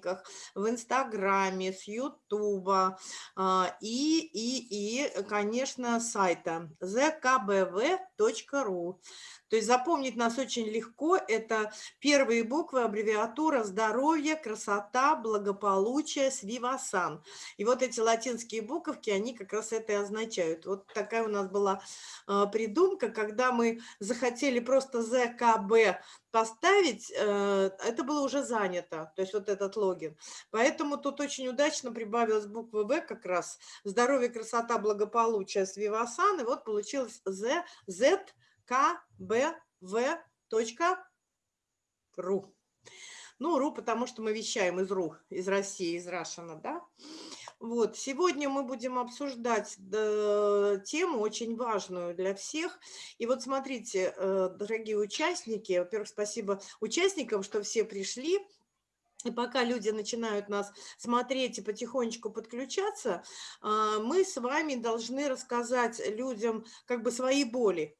Одноклассниках, в Инстаграме, с Ютуба а, и, и, и, конечно, сайта zkbv.ru. То есть запомнить нас очень легко. Это первые буквы, аббревиатура здоровье, красота, благополучие, свивасан. И вот эти латинские буковки, они как раз это и означают. Вот такая у нас была э, придумка, когда мы захотели просто ЗКБ поставить, э, это было уже занято, то есть вот этот логин. Поэтому тут очень удачно прибавилась буква В как раз. Здоровье, красота, благополучие, свивасан. И вот получилось Z, kbv.ru. Ну, ру, потому что мы вещаем из ру, из России, из Рашина, да. Вот, сегодня мы будем обсуждать да, тему очень важную для всех. И вот смотрите, э, дорогие участники, во-первых, спасибо участникам, что все пришли. И пока люди начинают нас смотреть и потихонечку подключаться, а, мы с вами должны рассказать людям как бы свои боли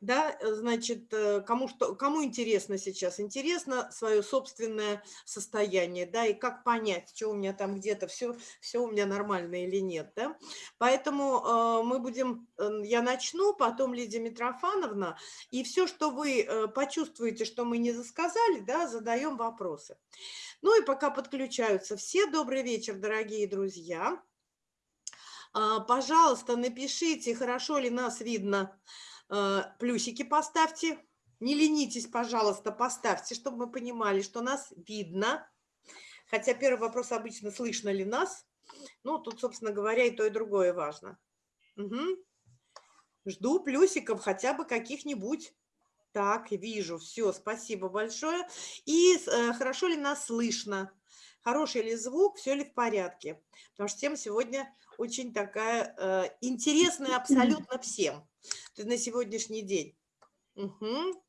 да, э, значит, э, кому, что, кому интересно сейчас? Интересно свое собственное состояние, да, и как понять, что у меня там где-то все, все у меня нормально или нет, да. Поэтому э, мы будем, я начну, потом Лидия Митрофановна, и все, что вы почувствуете, что мы не засказали, да, задаем вопросы. Ну и пока подключаются все, добрый вечер, дорогие друзья. Э, пожалуйста, напишите, хорошо ли нас видно, плюсики поставьте. Не ленитесь, пожалуйста, поставьте, чтобы мы понимали, что нас видно. Хотя первый вопрос обычно, слышно ли нас. Ну, тут, собственно говоря, и то, и другое важно. Угу. Жду плюсиков хотя бы каких-нибудь. Так, вижу, все, спасибо большое. И э, хорошо ли нас слышно? Хороший ли звук, все ли в порядке? Потому что тема сегодня очень такая э, интересная абсолютно всем на сегодняшний день. Угу.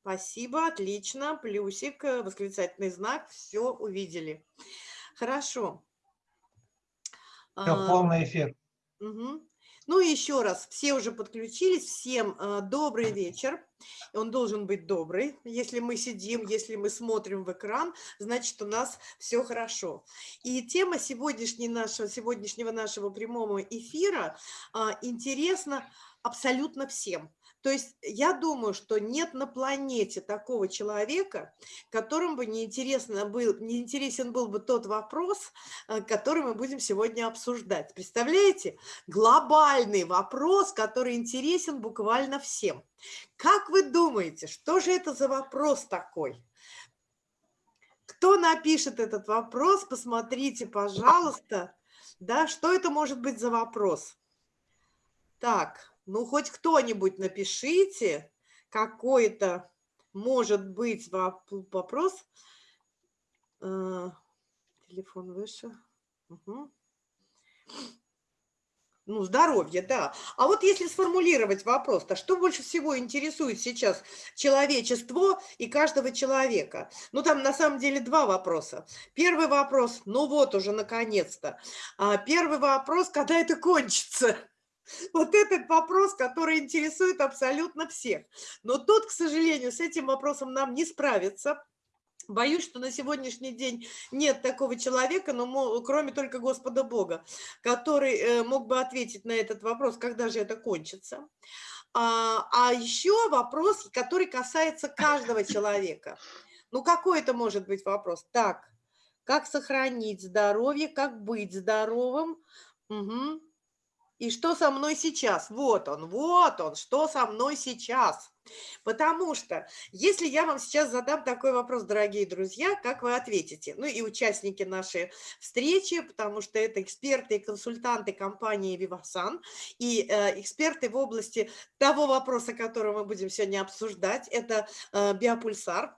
Спасибо, отлично, плюсик, э, восклицательный знак, все увидели. Хорошо. Все, а, полный эфир. Угу. Ну еще раз, все уже подключились, всем э, добрый вечер. Он должен быть добрый. Если мы сидим, если мы смотрим в экран, значит, у нас все хорошо. И тема сегодняшней нашего, сегодняшнего нашего прямого эфира а, интересна абсолютно всем. То есть я думаю, что нет на планете такого человека, которым бы не, интересно был, не интересен был бы тот вопрос, э, который мы будем сегодня обсуждать. Представляете? Глобальный вопрос, который интересен буквально всем. Как вы думаете, что же это за вопрос такой? Кто напишет этот вопрос, посмотрите, пожалуйста, да, что это может быть за вопрос? Так, ну, хоть кто-нибудь напишите, какой-то может быть вопрос. Э, телефон выше. Угу. Ну, здоровье, да. А вот если сформулировать вопрос-то, что больше всего интересует сейчас человечество и каждого человека? Ну, там на самом деле два вопроса. Первый вопрос, ну вот уже наконец-то. А первый вопрос, когда это кончится? Вот этот вопрос, который интересует абсолютно всех. Но тут, к сожалению, с этим вопросом нам не справиться. Боюсь, что на сегодняшний день нет такого человека, но кроме только Господа Бога, который э, мог бы ответить на этот вопрос, когда же это кончится. А, а еще вопрос, который касается каждого человека. Ну, какой это может быть вопрос? Так, как сохранить здоровье, как быть здоровым? Угу. И что со мной сейчас? Вот он, вот он, что со мной сейчас. Потому что, если я вам сейчас задам такой вопрос, дорогие друзья, как вы ответите? Ну и участники нашей встречи, потому что это эксперты и консультанты компании Vivasan и э, эксперты в области того вопроса, который мы будем сегодня обсуждать, это э, биопульсар.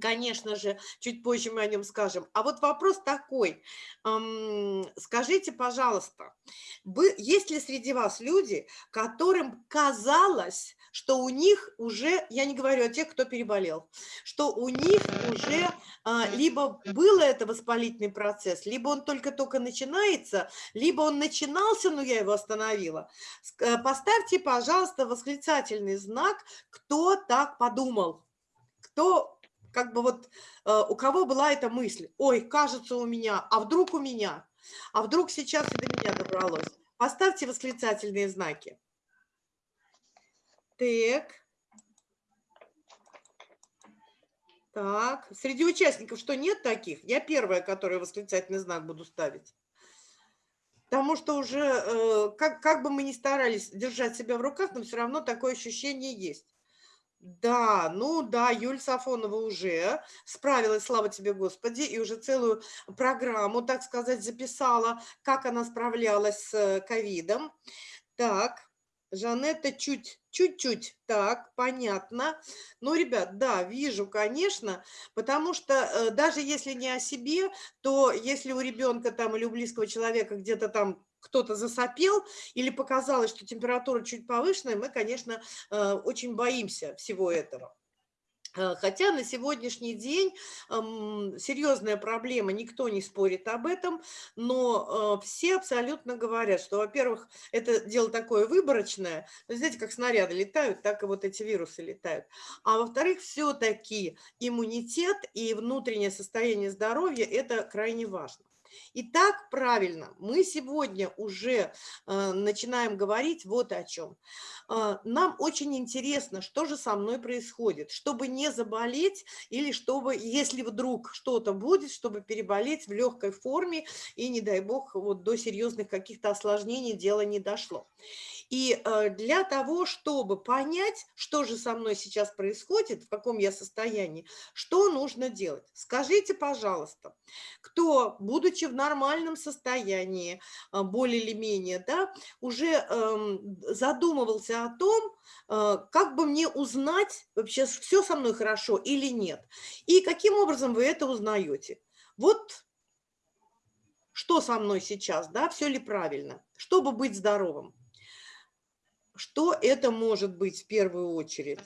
Конечно же, чуть позже мы о нем скажем. А вот вопрос такой. Скажите, пожалуйста, есть ли среди вас люди, которым казалось, что у них уже, я не говорю о тех, кто переболел, что у них уже а, либо был это воспалительный процесс, либо он только-только начинается, либо он начинался, но я его остановила. Э, поставьте, пожалуйста, восклицательный знак, кто так подумал, кто как бы вот э, у кого была эта мысль, ой, кажется у меня, а вдруг у меня, а вдруг сейчас и до меня добралось. Поставьте восклицательные знаки. Так. Так, среди участников что, нет таких? Я первая, которая восклицательный знак буду ставить. Потому что уже, э, как, как бы мы ни старались держать себя в руках, но все равно такое ощущение есть. Да, ну да, Юль Сафонова уже справилась, слава тебе, Господи, и уже целую программу, так сказать, записала, как она справлялась с ковидом. Так, Жанетта чуть, чуть-чуть, так, понятно. Ну, ребят, да, вижу, конечно, потому что э, даже если не о себе, то если у ребенка там или у близкого человека где-то там кто-то засопел или показалось, что температура чуть повышенная, мы, конечно, э, очень боимся всего этого. Э, хотя на сегодняшний день серьезная проблема, никто не спорит об этом, но э, все абсолютно говорят, что, во-первых, это дело такое выборочное, знаете, как снаряды летают, так и вот эти вирусы летают, а во-вторых, все-таки иммунитет и внутреннее состояние здоровья – это крайне важно. Итак, правильно, мы сегодня уже э, начинаем говорить вот о чем. Э, нам очень интересно, что же со мной происходит, чтобы не заболеть или чтобы, если вдруг что-то будет, чтобы переболеть в легкой форме и, не дай бог, вот до серьезных каких-то осложнений дело не дошло. И э, для того, чтобы понять, что же со мной сейчас происходит, в каком я состоянии, что нужно делать? Скажите, пожалуйста, кто, будучи в нормальном состоянии, э, более или менее, да, уже эм, задумывался о том, э, как бы мне узнать, вообще все со мной хорошо или нет, и каким образом вы это узнаете? Вот что со мной сейчас, да, все ли правильно, чтобы быть здоровым. Что это может быть в первую очередь?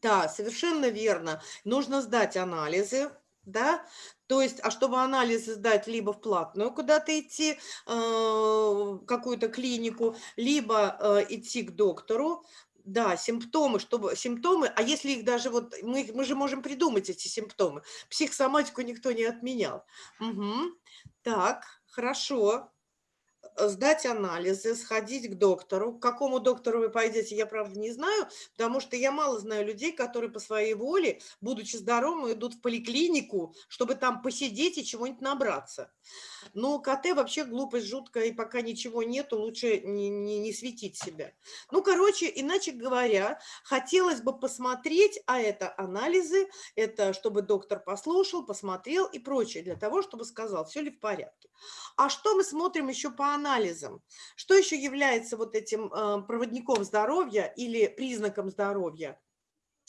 Да, совершенно верно. Нужно сдать анализы, да, то есть, а чтобы анализы сдать, либо в платную куда-то идти, э, какую-то клинику, либо э, идти к доктору, да, симптомы, чтобы симптомы, а если их даже вот, мы, мы же можем придумать эти симптомы, психосоматику никто не отменял. Угу. Так, хорошо, сдать анализы, сходить к доктору. К какому доктору вы пойдете, я, правда, не знаю, потому что я мало знаю людей, которые по своей воле, будучи здоровыми, идут в поликлинику, чтобы там посидеть и чего-нибудь набраться. Но КТ вообще глупость жуткая, и пока ничего нету, лучше не, не, не светить себя. Ну, короче, иначе говоря, хотелось бы посмотреть, а это анализы, это чтобы доктор послушал, посмотрел и прочее, для того, чтобы сказал, все ли в порядке. А что мы смотрим еще по анализам? Что еще является вот этим э, проводником здоровья или признаком здоровья?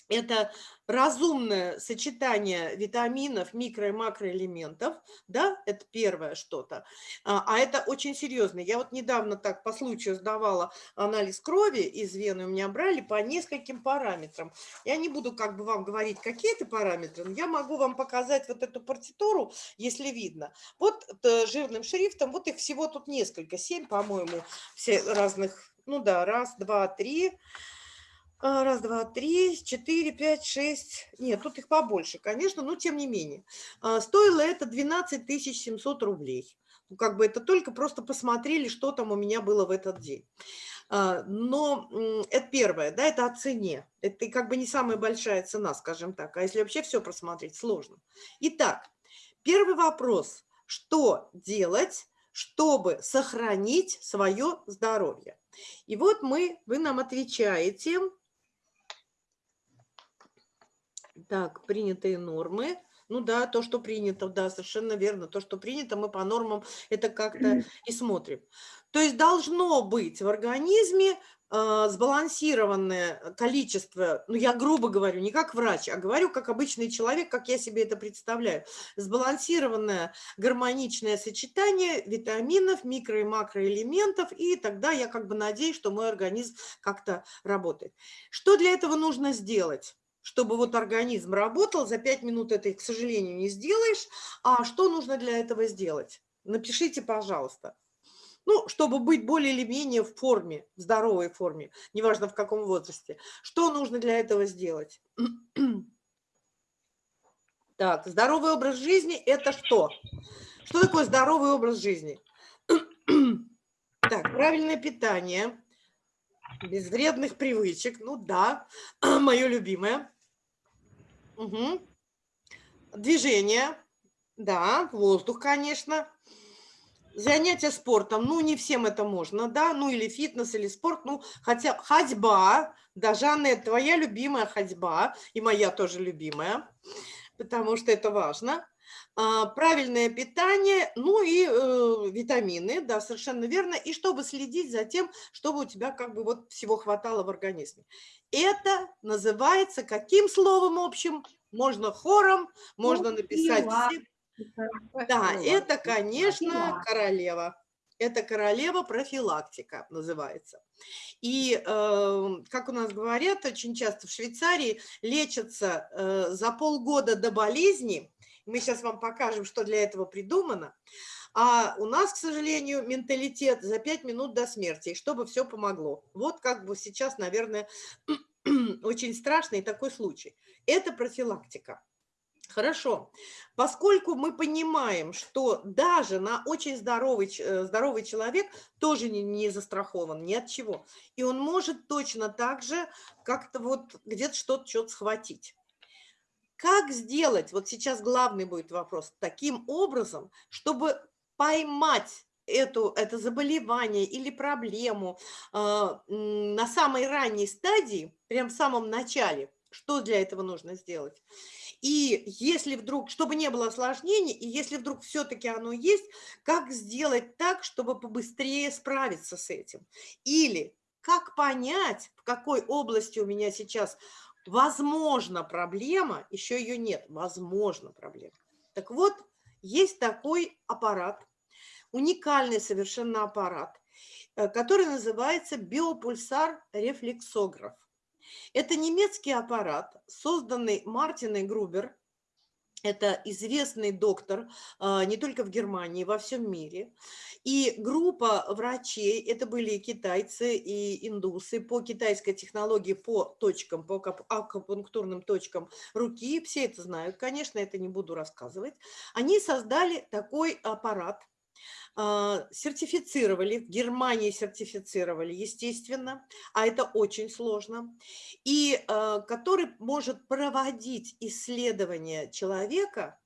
Это разумное сочетание витаминов, микро- и макроэлементов, да, это первое что-то, а, а это очень серьезно. Я вот недавно так по случаю сдавала анализ крови из вены, у меня брали по нескольким параметрам. Я не буду как бы вам говорить, какие это параметры, но я могу вам показать вот эту партитуру, если видно. Вот э, жирным шрифтом, вот их всего тут несколько, семь, по-моему, все разных, ну да, раз, два, три, раз, два, три, четыре, пять, шесть. Нет, тут их побольше, конечно, но тем не менее. А, стоило это 12 700 рублей. Ну, как бы это только просто посмотрели, что там у меня было в этот день. А, но это первое, да, это о цене. Это как бы не самая большая цена, скажем так. А если вообще все просмотреть, сложно. Итак, первый вопрос. Что делать, чтобы сохранить свое здоровье? И вот мы, вы нам отвечаете, так, принятые нормы. Ну да, то, что принято, да, совершенно верно. То, что принято, мы по нормам это как-то и смотрим. То есть должно быть в организме э, сбалансированное количество, ну я грубо говорю, не как врач, а говорю как обычный человек, как я себе это представляю, сбалансированное гармоничное сочетание витаминов, микро- и макроэлементов, и тогда я как бы надеюсь, что мой организм как-то работает. Что для этого нужно сделать? Чтобы вот организм работал, за 5 минут это, к сожалению, не сделаешь. А что нужно для этого сделать? Напишите, пожалуйста. ну, чтобы быть более или менее в форме, в здоровой форме, неважно в каком возрасте. Что нужно для этого сделать? Так, здоровый образ жизни – это что? Что такое здоровый образ жизни? Так, правильное питание, без вредных привычек, ну да, мое любимое. Угу. Движение, да, воздух, конечно. Занятия спортом, ну, не всем это можно, да, ну, или фитнес, или спорт, ну, хотя ходьба, да, Жанна, твоя любимая ходьба, и моя тоже любимая, потому что это важно. А, правильное питание, ну и э, витамины, да, совершенно верно, и чтобы следить за тем, чтобы у тебя как бы вот всего хватало в организме. Это называется каким словом общим? Можно хором, можно написать все да, это, конечно, королева. Это королева профилактика называется. И, э, как у нас говорят, очень часто в Швейцарии лечатся э, за полгода до болезни. Мы сейчас вам покажем, что для этого придумано. А у нас, к сожалению, менталитет за пять минут до смерти, чтобы все помогло. Вот как бы сейчас, наверное, очень страшный такой случай. Это профилактика. Хорошо. Поскольку мы понимаем, что даже на очень здоровый, э, здоровый человек тоже не, не застрахован ни от чего, и он может точно так же как-то вот где-то что-то что схватить. Как сделать, вот сейчас главный будет вопрос, таким образом, чтобы поймать эту, это заболевание или проблему э, на самой ранней стадии, прям в самом начале, что для этого нужно сделать? И если вдруг, чтобы не было осложнений, и если вдруг все-таки оно есть, как сделать так, чтобы побыстрее справиться с этим? Или как понять, в какой области у меня сейчас возможно проблема, еще ее нет, возможно проблема. Так вот, есть такой аппарат, уникальный совершенно аппарат, э, который называется биопульсар-рефлексограф. Это немецкий аппарат, созданный Мартиной Грубер, это известный доктор а, не только в Германии, во всем мире. И группа врачей, это были и китайцы, и индусы, по китайской технологии, по точкам, по акупунктурным точкам руки, все это знают, конечно, это не буду рассказывать. Они создали такой аппарат, сертифицировали, в Германии сертифицировали, естественно, а это очень сложно, и а, который может проводить исследования человека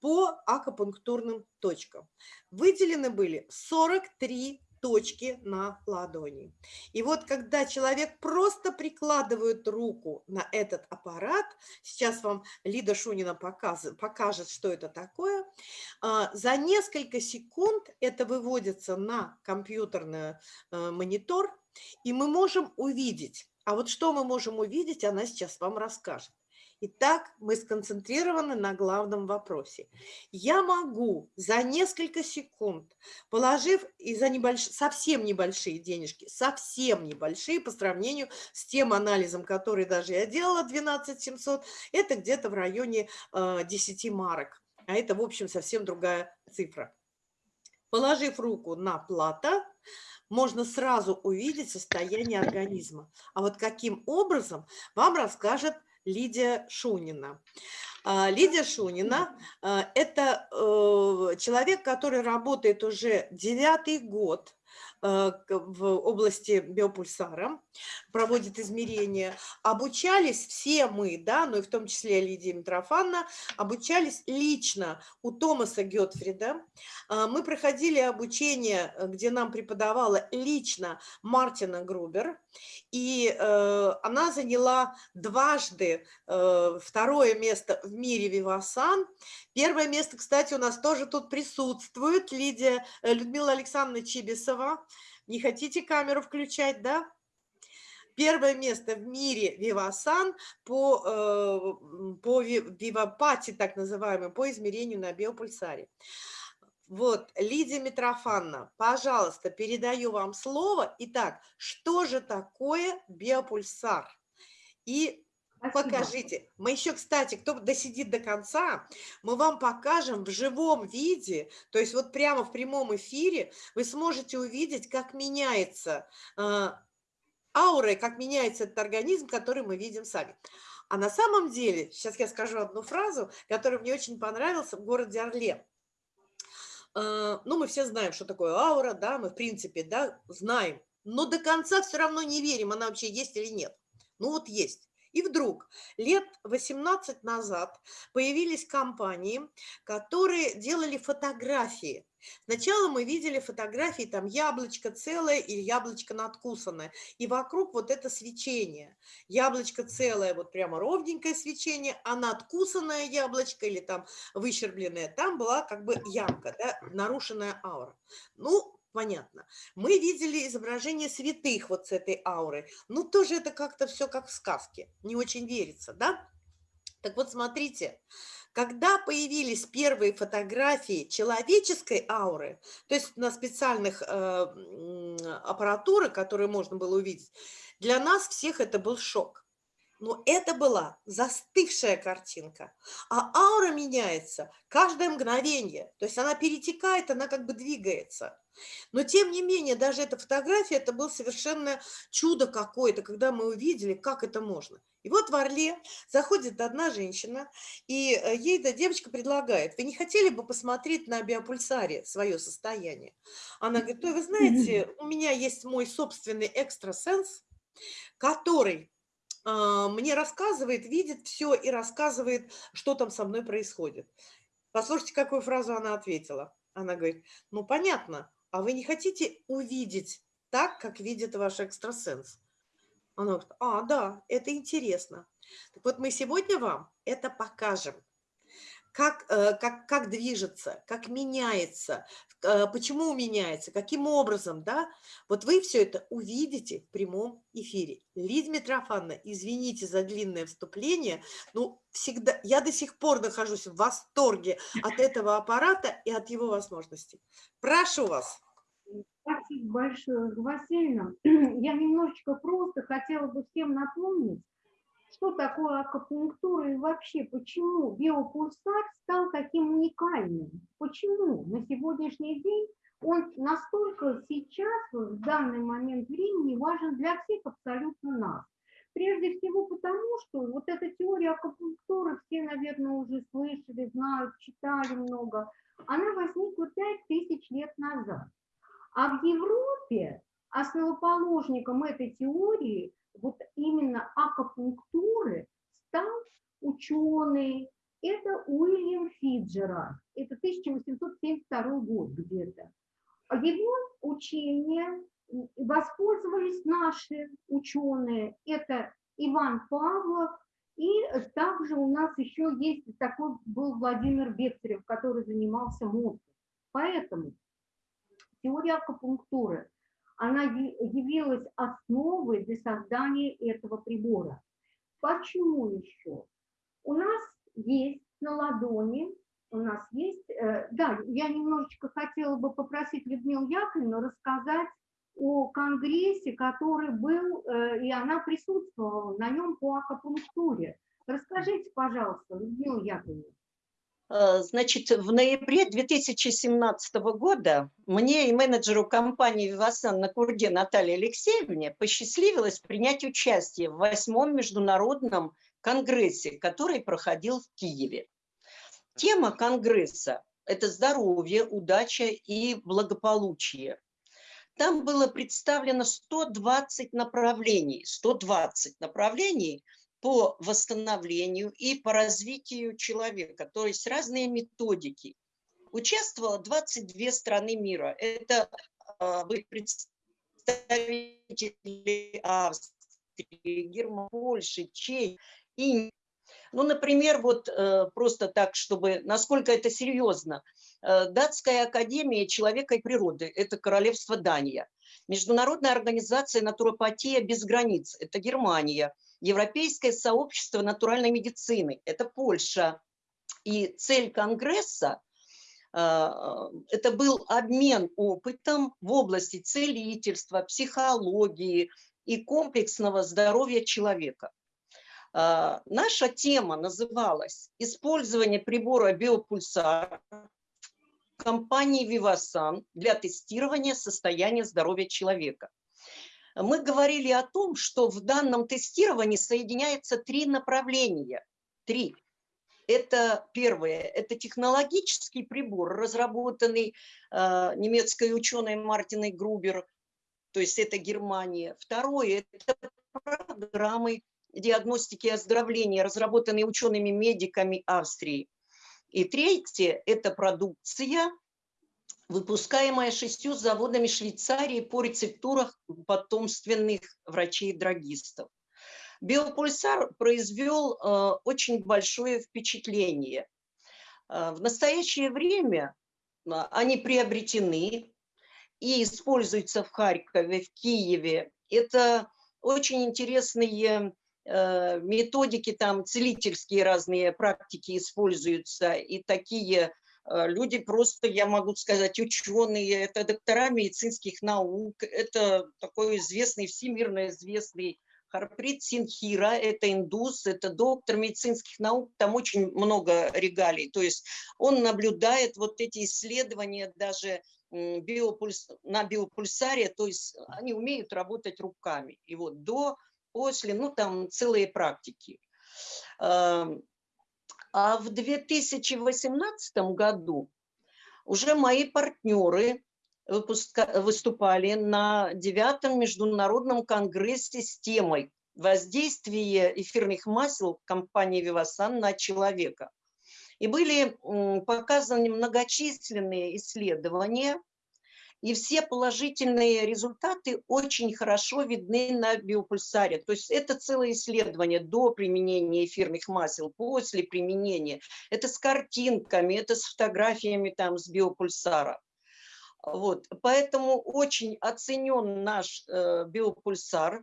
по акупунктурным точкам. Выделены были 43 точки на ладони. И вот когда человек просто прикладывает руку на этот аппарат, сейчас вам Лида Шунина покажет, покажет что это такое, а, за несколько секунд это выводится на компьютерный э, монитор, и мы можем увидеть, а вот что мы можем увидеть, она сейчас вам расскажет. Итак, мы сконцентрированы на главном вопросе. Я могу за несколько секунд, положив и за небольш... совсем небольшие денежки, совсем небольшие по сравнению с тем анализом, который даже я делала, 12 700, это где-то в районе э, 10 марок. А это, в общем, совсем другая цифра. Положив руку на плата, можно сразу увидеть состояние организма. А вот каким образом вам расскажет Лидия Шунина. А, Лидия Шунина а, – это э, человек, который работает уже девятый год в области биопульсара, проводит измерения. Обучались все мы, да, ну и в том числе Лидия Митрофановна, обучались лично у Томаса Гетфрида. А, мы проходили обучение, э, где нам преподавала лично Мартина Грубер, и э, она заняла дважды второе место в мире Вивасан. Первое место, кстати, у нас тоже тут присутствует Лидия, Людмила Александровна Чибисова, не хотите камеру включать, да? Первое место в мире Вивасан по, э, по Вивапати, так называемой, по измерению на биопульсаре. Вот, Лидия Митрофановна, пожалуйста, передаю вам слово. Итак, что же такое биопульсар? И Спасибо. покажите. Мы еще, кстати, кто досидит до конца, мы вам покажем в живом виде, то есть вот прямо в прямом эфире вы сможете увидеть, как меняется э, аура, как меняется этот организм, который мы видим сами. А на самом деле, сейчас я скажу одну фразу, которая мне очень понравилась в городе Орле. Э, ну, мы все знаем, что такое аура, да, мы в принципе, да, знаем, но до конца все равно не верим, она вообще есть или нет. Ну вот есть. И вдруг лет 18 назад появились компании, которые делали фотографии. Сначала мы видели фотографии, там яблочко целое или яблочко надкусанное. И вокруг вот это свечение. Яблочко целое, вот прямо ровненькое свечение, а надкусанное яблочко или там выщербленное, там была как бы ямка, да, нарушенная аура. Ну, понятно. Мы видели изображение святых вот с этой аурой. Ну, тоже это как-то все как в сказке. Не очень верится, да? Так вот, смотрите, когда появились первые фотографии человеческой ауры, то есть на специальных э, аппаратуры, которые можно было увидеть, для нас всех это был шок. Но это была застывшая картинка, а аура меняется каждое мгновение, то есть она перетекает, она как бы двигается. Но тем не менее, даже эта фотография, это было совершенно чудо какое-то, когда мы увидели, как это можно. И вот в Орле заходит одна женщина, и э, ей эта девочка предлагает, вы не хотели бы посмотреть на биопульсаре свое состояние? Она говорит, ой, вы знаете, у меня есть мой собственный экстрасенс, который мне рассказывает, видит все и рассказывает, что там со мной происходит. Послушайте, какую фразу она ответила. Она говорит, ну понятно, а вы не хотите увидеть так, как видит ваш экстрасенс? Она говорит, а, да, это интересно. Так вот мы сегодня вам это покажем. Как, э, как, как движется, как меняется, э, почему меняется, каким образом, да? Вот вы все это увидите в прямом эфире. Лидия Митрофановна, извините за длинное вступление, но всегда, я до сих пор нахожусь в восторге от этого аппарата и от его возможностей. Прошу вас. Спасибо большое, Васильевна. Я немножечко просто хотела бы всем напомнить, что такое акупунктура и вообще почему биопульсар стал таким уникальным. Почему на сегодняшний день он настолько сейчас, в данный момент времени, важен для всех абсолютно нас. Прежде всего потому, что вот эта теория акупунктуры, все, наверное, уже слышали, знают, читали много, она возникла 5000 лет назад. А в Европе основоположником этой теории, вот именно акупунктуры, стал ученый, это Уильям Фиджера, это 1872 год где-то. Его учение воспользовались наши ученые, это Иван Павлов, и также у нас еще есть такой был Владимир Бехтерев, который занимался мозгом. Поэтому теория акупунктуры, она явилась основой для создания этого прибора. Почему еще? У нас есть на ладони, у нас есть, э, да, я немножечко хотела бы попросить Людмилу Яковлевну рассказать о конгрессе, который был, э, и она присутствовала на нем по акупунктуре. Расскажите, пожалуйста, Людмила Яковлевна. Э, значит, в ноябре 2017 года мне и менеджеру компании «Вивасан» на Курде Наталье Алексеевне посчастливилось принять участие в восьмом международном конгрессе, который проходил в Киеве. Тема конгресса – это здоровье, удача и благополучие. Там было представлено 120 направлений, 120 направлений – по восстановлению и по развитию человека, то есть разные методики. Участвовало 22 страны мира. Это а, были представители Австрии, Германии, Польши, Чехии, Индии. Ну, например, вот э, просто так, чтобы, насколько это серьезно, э, Датская академия человека и природы, это королевство Дания. Международная организация «Натуропатия без границ», это Германия – Европейское сообщество натуральной медицины, это Польша. И цель Конгресса а, это был обмен опытом в области целительства, психологии и комплексного здоровья человека. А, Наша тема называлась «Использование прибора биопульсар компании Vivasan для тестирования состояния здоровья человека». Мы говорили о том, что в данном тестировании соединяется три направления. Три. Это первое, это технологический прибор, разработанный э, немецкой ученой Мартиной Грубер, то есть это Германия. Второе, это программы диагностики и оздоровления, разработанные учеными-медиками Австрии. И третье – это продукция, выпускаемая шестью заводами Швейцарии по рецептурах потомственных врачей-драгистов. Биопульсар произвел э, очень большое впечатление. Э, в настоящее время э, они приобретены и используются в Харькове, в Киеве. Это очень интересные э, методики, там целительские разные практики используются, и такие люди просто, я могу сказать, ученые, это доктора медицинских наук, это такой известный, всемирно известный Харприт Синхира, это индус, это доктор медицинских наук, там очень много регалий. То есть он наблюдает вот эти исследования даже биопульс, на биопульсаре, то есть они умеют работать руками. И вот до, после, ну там целые практики. А в 2018 году уже мои партнеры выступали на девятом международном конгрессе с темой «Воздействие эфирных масел компании «Вивасан» на человека». И были показаны многочисленные исследования, и все положительные результаты очень хорошо видны на биопульсаре. То есть это целое исследование до применения эфирных масел, после применения. Это с картинками, это с фотографиями там с биопульсара. Вот, поэтому очень оценен наш э, биопульсар,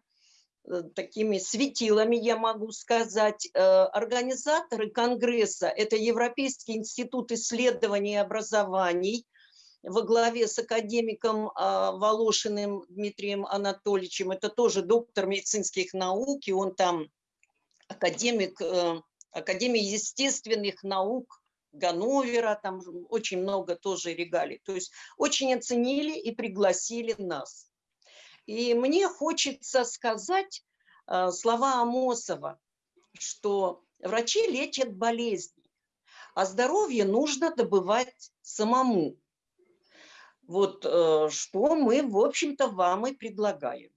э, такими светилами, я могу сказать. Э, организаторы Конгресса – это Европейский институт исследований и образований во главе с академиком э, Волошиным Дмитрием Анатольевичем. Это тоже доктор медицинских наук, и он там академик э, Академии естественных наук Ганновера, там очень много тоже регалий. То есть очень оценили и пригласили нас. И мне хочется сказать э, слова Амосова, что врачи лечат болезни, а здоровье нужно добывать самому. Вот э, что мы, в общем-то, вам и предлагаем.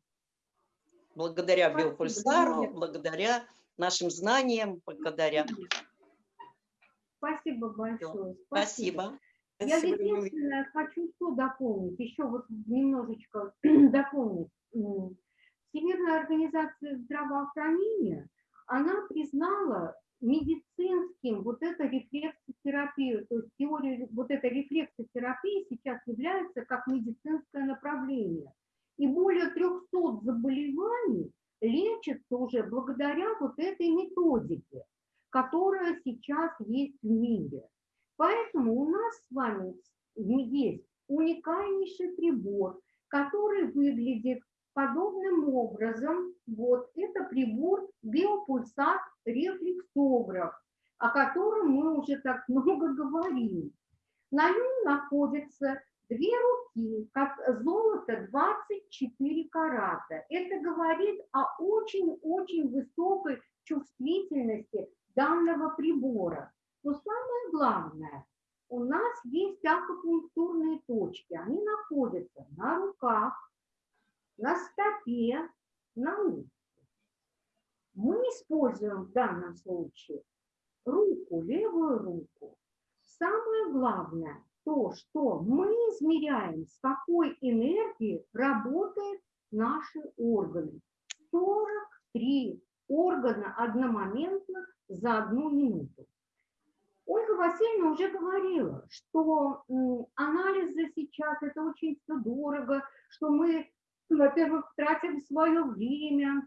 Благодаря биопульсару, благодаря нашим знаниям, благодаря... Спасибо большое. Спасибо. Я единственное хочу что дополнить, еще вот немножечко дополнить. Всемирная организация здравоохранения, она признала медицинским вот это рефлексотерапию, то есть теория, вот эта рефлексотерапия сейчас является как медицинское направление. И более 300 заболеваний лечатся уже благодаря вот этой методике которая сейчас есть в мире. Поэтому у нас с вами есть уникальнейший прибор, который выглядит подобным образом. Вот это прибор биопульсат рефлексограф, о котором мы уже так много говорим. На нем находятся две руки, как золото 24 карата. Это говорит о очень-очень высокой чувствительности данного прибора. Но самое главное, у нас есть акупунктурные точки. Они находятся на руках, на стопе, на луке. Мы используем в данном случае руку, левую руку. Самое главное то, что мы измеряем, с какой энергией работают наши органы. 43 органа одномоментно за одну минуту. Ольга Васильевна уже говорила, что анализы сейчас это очень все дорого, что мы, во-первых, тратим свое время,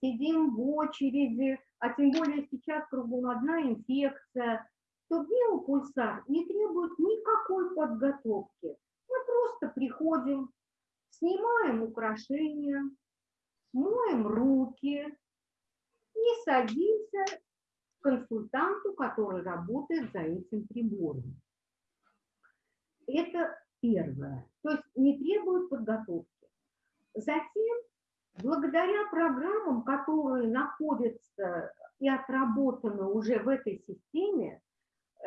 сидим в очереди, а тем более сейчас кругом одна инфекция, то биопульсар не требует никакой подготовки. Мы просто приходим, снимаем украшения, моем руки, и садимся к консультанту, который работает за этим прибором. Это первое. То есть не требует подготовки. Затем, благодаря программам, которые находятся и отработаны уже в этой системе,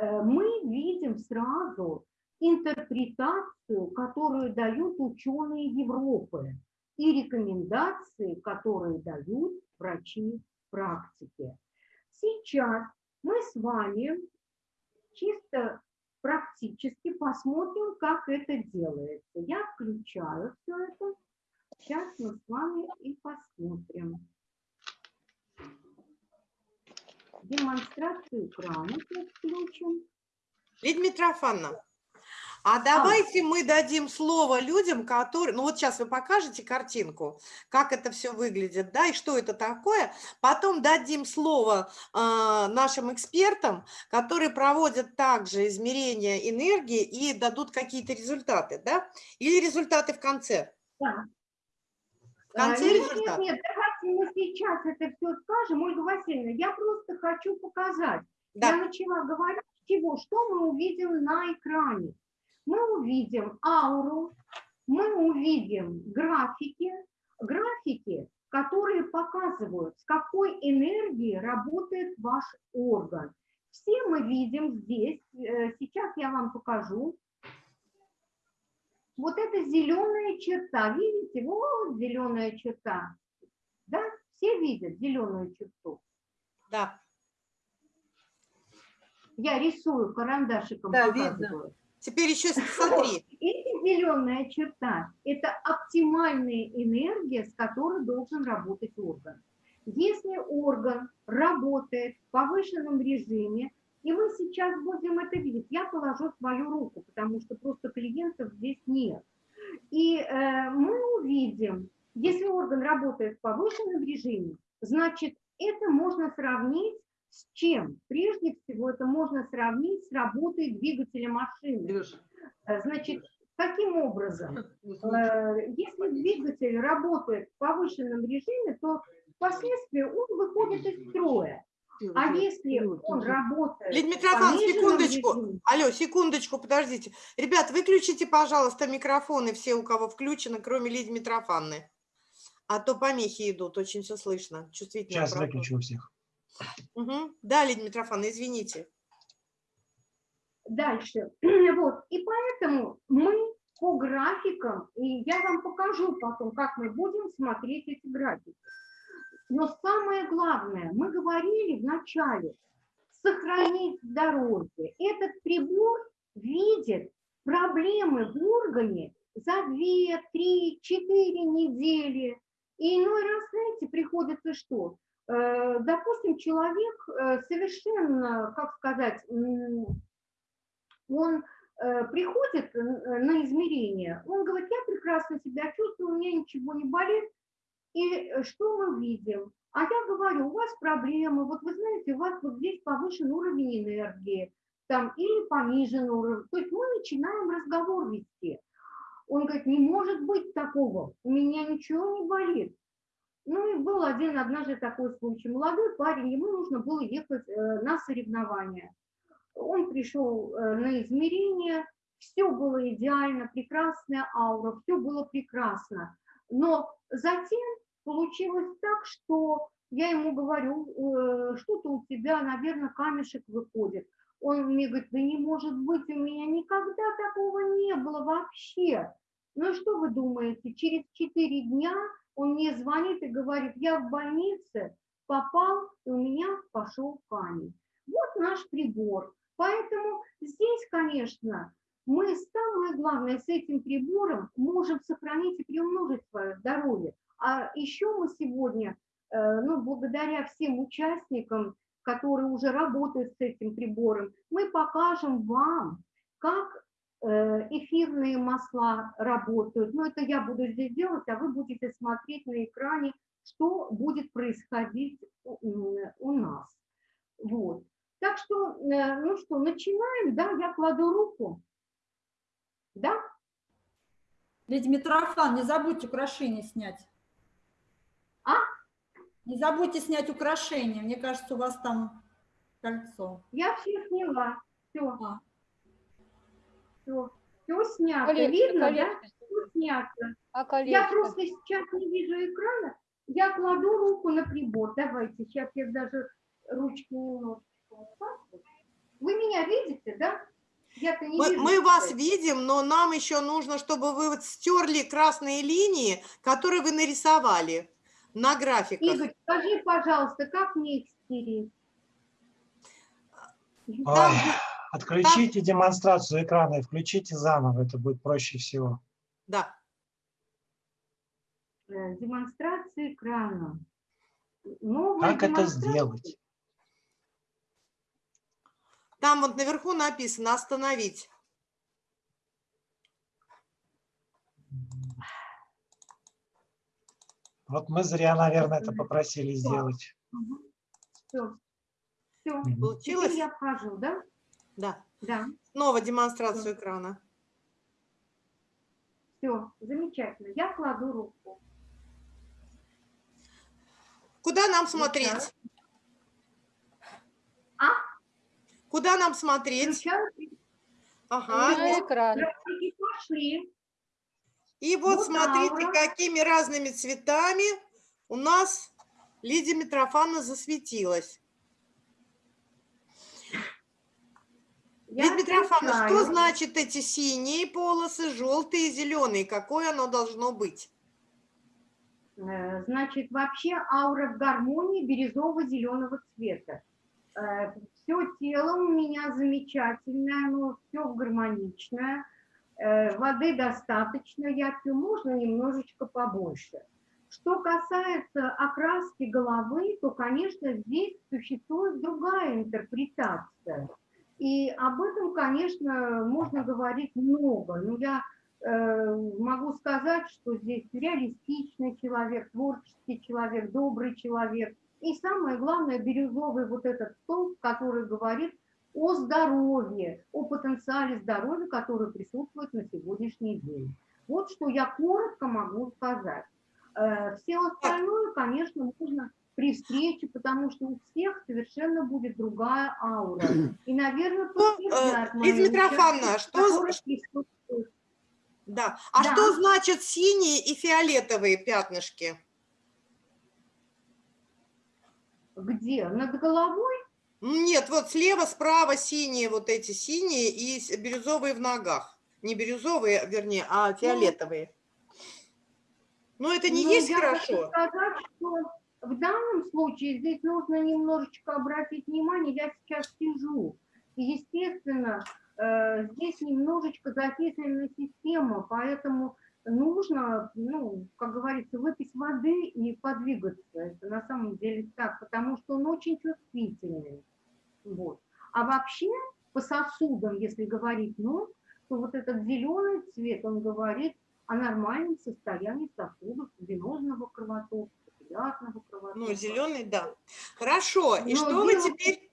мы видим сразу интерпретацию, которую дают ученые Европы, и рекомендации, которые дают врачи практики. Сейчас мы с вами чисто практически посмотрим, как это делается. Я включаю все это. Сейчас мы с вами и посмотрим. Демонстрацию экрана включим. Лидия Митрофановна, а давайте мы дадим слово людям, которые... Ну вот сейчас вы покажете картинку, как это все выглядит, да, и что это такое. Потом дадим слово э, нашим экспертам, которые проводят также измерения энергии и дадут какие-то результаты, да? Или результаты в конце? Да. В конце А, нет, результат? Нет, нет, мы сейчас это все скажем. Ольга Васильевна, я просто хочу показать. Я Да, начала говорить, с чего, что мы увидим на экране. Мы увидим ауру, мы увидим графики, графики, которые показывают, с какой энергией работает ваш орган. Все мы видим здесь, э, сейчас я вам покажу. Вот эта зеленая черта, видите, вот зеленая черта. Да, все видят зеленую черту. да. Я рисую карандашиком, Да, показываю. Теперь еще смотри. Эта зеленая черта – это оптимальная энергия, с которой должен работать орган. Если орган работает в повышенном режиме, и мы сейчас будем это видеть, я положу свою руку, потому что просто клиентов здесь нет. И э, мы увидим, если орган работает в повышенном режиме, значит, это можно сравнить с чем? Прежде всего, это можно сравнить с работой двигателя машины. Э, Значит, каким образом? Э, Если двигатель работает в повышенном режиме, то впоследствии он выходит из строя. А если он работает Лидия пониженном секундочку. режиме, Алло, секундочку, подождите. Ребят, выключите, пожалуйста, микрофоны все, у кого включены, кроме Лидии Митрофановны. А то помехи идут, очень все слышно. Чувствительно. Сейчас выключу у всех. Да, Лидия Митрофановна, извините. дальше. Вот. И поэтому мы по графикам, и я вам покажу потом, как мы будем смотреть эти графики. Но самое главное, мы говорили в начале, сохранить здоровье. Этот прибор видит проблемы в органе за 2, 3, 4 недели. И иной раз, знаете, приходится что? Э, Допустим, человек э, совершенно, как сказать, он э, приходит на измерение, он говорит, я прекрасно себя чувствую, у меня ничего не болит. И что мы видим? А я говорю, у вас проблемы, вот вы знаете, у вас вот здесь повышен уровень энергии, там, или понижен уровень. То есть мы начинаем разговор вести. Он говорит, не может быть такого, у меня ничего не болит. Ну и был один однажды такой случай. Молодой парень, ему нужно было ехать э, на соревнования. Он пришел э, на измерение, все было идеально, прекрасная аура, все было прекрасно. Но затем получилось так, что я ему говорю, э, что-то у тебя, наверное, камешек выходит. Он мне говорит, да не может быть, у меня никогда такого не было вообще. Ну что вы думаете, через 4 дня он мне звонит и говорит, я в больнице попал, и у меня пошел камень. Вот наш прибор. Поэтому здесь, конечно, мы самое главное с этим прибором можем сохранить и приумножить свое здоровье. А еще мы сегодня, э, ну, благодаря всем участникам, которые уже работают с этим прибором, мы покажем вам, как э, эфирные масла работают. Но это я буду здесь делать, а вы будете смотреть на экране, что будет происходить у, нас. Вот. Так что, э, ну что, начинаем, да, я кладу руку. Да? Лидия Митрофан, не забудьте украшения снять. Не забудьте снять украшения. Мне кажется, у вас там кольцо. Я все сняла. Все. А. Все. Все снято. Колечко, Видно, да? колечко. Все снято. А Я колечко? просто сейчас не вижу экрана. Я кладу руку на прибор. Давайте, сейчас я даже ручки вот. Вы меня видите, да? Я-то не Мы, вижу. мы вас видим, но нам еще нужно, чтобы вы вот стерли красные линии, которые вы нарисовали на графиках. Игорь, скажи, пожалуйста, как мне их стереть? Ой, отключите демонстрацию экрана и включите заново, это будет проще всего. Да. Э, Демонстрация экрана. Новая Как это сделать? Там вот наверху написано «Остановить». Вот мы зря, наверное, это попросили сделать. Все. Все. Получилось? Теперь я вхожу, да? Да. Да. Снова демонстрацию экрана. Все. Замечательно. Я кладу руку. Куда нам смотреть? А? Куда нам смотреть? Включаю. Ага. На экран. Пошли. И вот Вот смотрите, аура. какими разными цветами у нас Лидия Митрофановна засветилась. Я Лидия Митрофановна, что значит эти синие полосы, желтые, зеленые? Какое оно должно быть? Э, Значит, вообще аура в гармонии бирюзово-зеленого цвета. Все тело у меня замечательное, оно все гармоничное. Э, Воды достаточно, я пью, можно немножечко побольше. Что касается окраски головы, то, конечно, здесь существует другая интерпретация. И об этом, конечно, можно говорить много. Но я э, могу сказать, что здесь реалистичный человек, творческий человек, добрый человек. И самое главное, бирюзовый вот этот столб, который говорит о здоровье, о потенциале здоровья, который присутствует на сегодняшний день. Вот что я коротко могу сказать. Э, Все остальное, конечно, можно при встрече, потому что у всех совершенно будет другая аура. И, наверное, Ну, э, Лидия Митрофановна, что. Да. А Да. что значит синие и фиолетовые пятнышки? Где? Над головой? Нет, вот слева, справа синие, вот эти синие и бирюзовые в ногах. Не бирюзовые, вернее, а фиолетовые. Ну, это не Ну, есть я хочу хорошо. сказать, что в данном случае здесь нужно немножечко обратить внимание, я сейчас сижу, и, естественно, э, здесь немножечко закисленная система, поэтому нужно, ну, как говорится, выпить воды и подвигаться. Это на самом деле так, потому что он очень чувствительный. Вот. А вообще по сосудам, если говорить ног, то вот этот зеленый цвет, он говорит о нормальном состоянии сосудов, венозного кровотока, капиллярного кровотока. Ну, зеленый, да. Хорошо. И Но что вы теперь...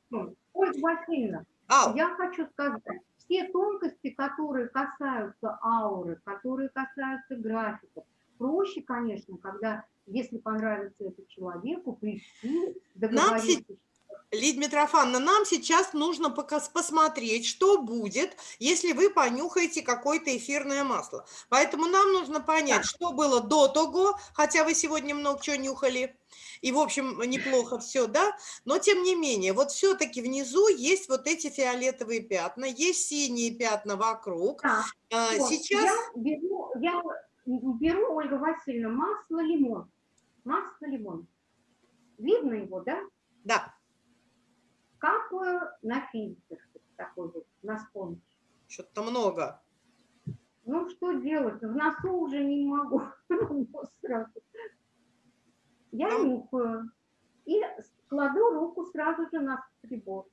Ольга Васильевна, А, я хочу сказать, все тонкости, которые касаются ауры, которые касаются графиков, проще, конечно, когда, если понравится это человеку, прийти, договориться. Лидия Митрофановна, нам сейчас нужно пока- посмотреть, что будет, если вы понюхаете какое-то эфирное масло. Поэтому нам нужно понять, что было до того, хотя вы сегодня много чего нюхали, и, в общем, неплохо все, да? Но, тем не менее, вот все-таки внизу есть вот эти фиолетовые пятна, есть синие пятна вокруг. А, вот, Сейчас... я беру, я беру, Ольга Васильевна, масло лимон. Масло лимон. Видно его, да? Да, Капаю на фильтр такой вот, на спонж. что-то много. Ну, что делать? В носу уже не могу. Сразу. Я Там- нюхаю и кладу руку сразу же на прибор.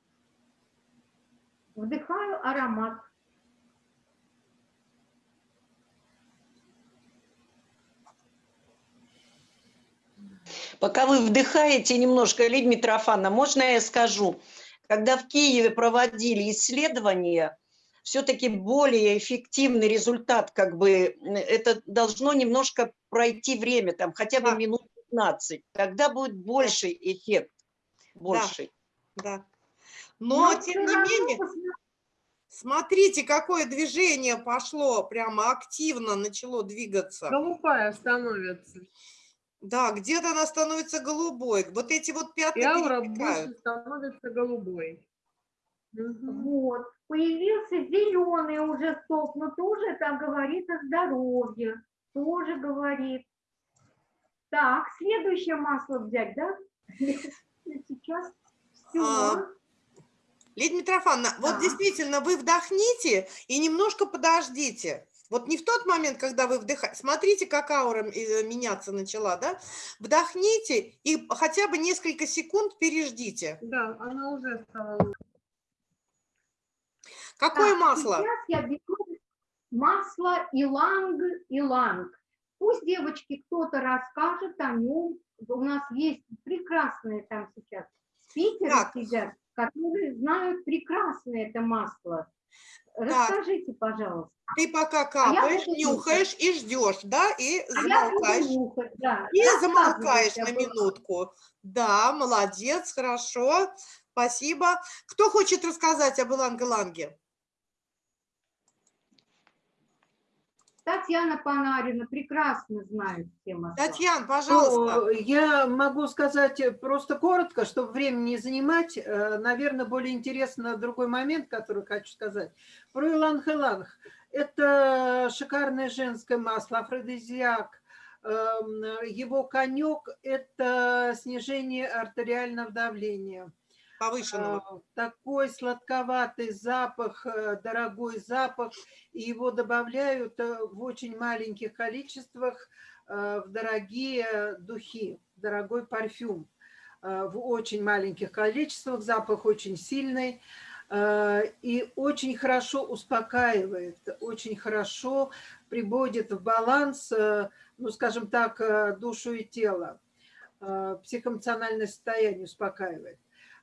Вдыхаю аромат. Пока вы вдыхаете немножко, Лидия Митрофановна, можно я скажу? Когда в Киеве проводили исследования, все-таки более эффективный результат, как бы, это должно немножко пройти время, там хотя бы Да. минут 15, тогда будет больший эффект. Больший. Да. Но, Но тем всё не менее, посмотри, смотрите, какое движение пошло, прямо активно начало двигаться. Голубая становится. Да, где-то она становится голубой. Вот эти вот пятна аура больше становится голубой. Мгм. Вот, появился зеленый уже столб, но тоже так говорит о здоровье, тоже говорит. Так, следующее масло взять, да? Сейчас все. А, Лидия Митрофановна, вот Да. действительно, вы вдохните и немножко подождите. Вот не в тот момент, когда вы вдыхаете. Смотрите, как аура э, меняться начала, да? Вдохните и хотя бы несколько секунд переждите. Да, она уже стала. Какое масло? Сейчас я беру масло иланг-иланг. Пусть девочки кто-то расскажет о нем. У нас есть прекрасные там сейчас спикеры Так. сидят, которые знают прекрасно это масло. Расскажите, пожалуйста. Ты пока я капаешь, буду нюхаешь и ждешь, да? И А я замолкаешь. нюхать, да. И Рассказывайте замолкаешь на минутку. Да, молодец, хорошо. Спасибо. Кто хочет рассказать об Иланге-Ланге? Татьяна Панарина прекрасно знает масла. Татьяна, пожалуйста. Ну, я могу сказать просто коротко, чтобы время не занимать. Э, Наверное, более интересно другой момент, который хочу сказать. Про иланг-иланг. Это шикарное женское масло, афродизиак. Эм, Его конек – это снижение артериального давления. Повышенного. А, Такой сладковатый запах, э, дорогой запах, и его добавляют э, в очень маленьких количествах э, в дорогие духи, в дорогой парфюм. Э, В очень маленьких количествах, запах очень сильный э, и очень хорошо успокаивает, очень хорошо приводит в баланс, э, ну, скажем так, э, душу и тело. Э, Психоэмоциональное состояние успокаивает.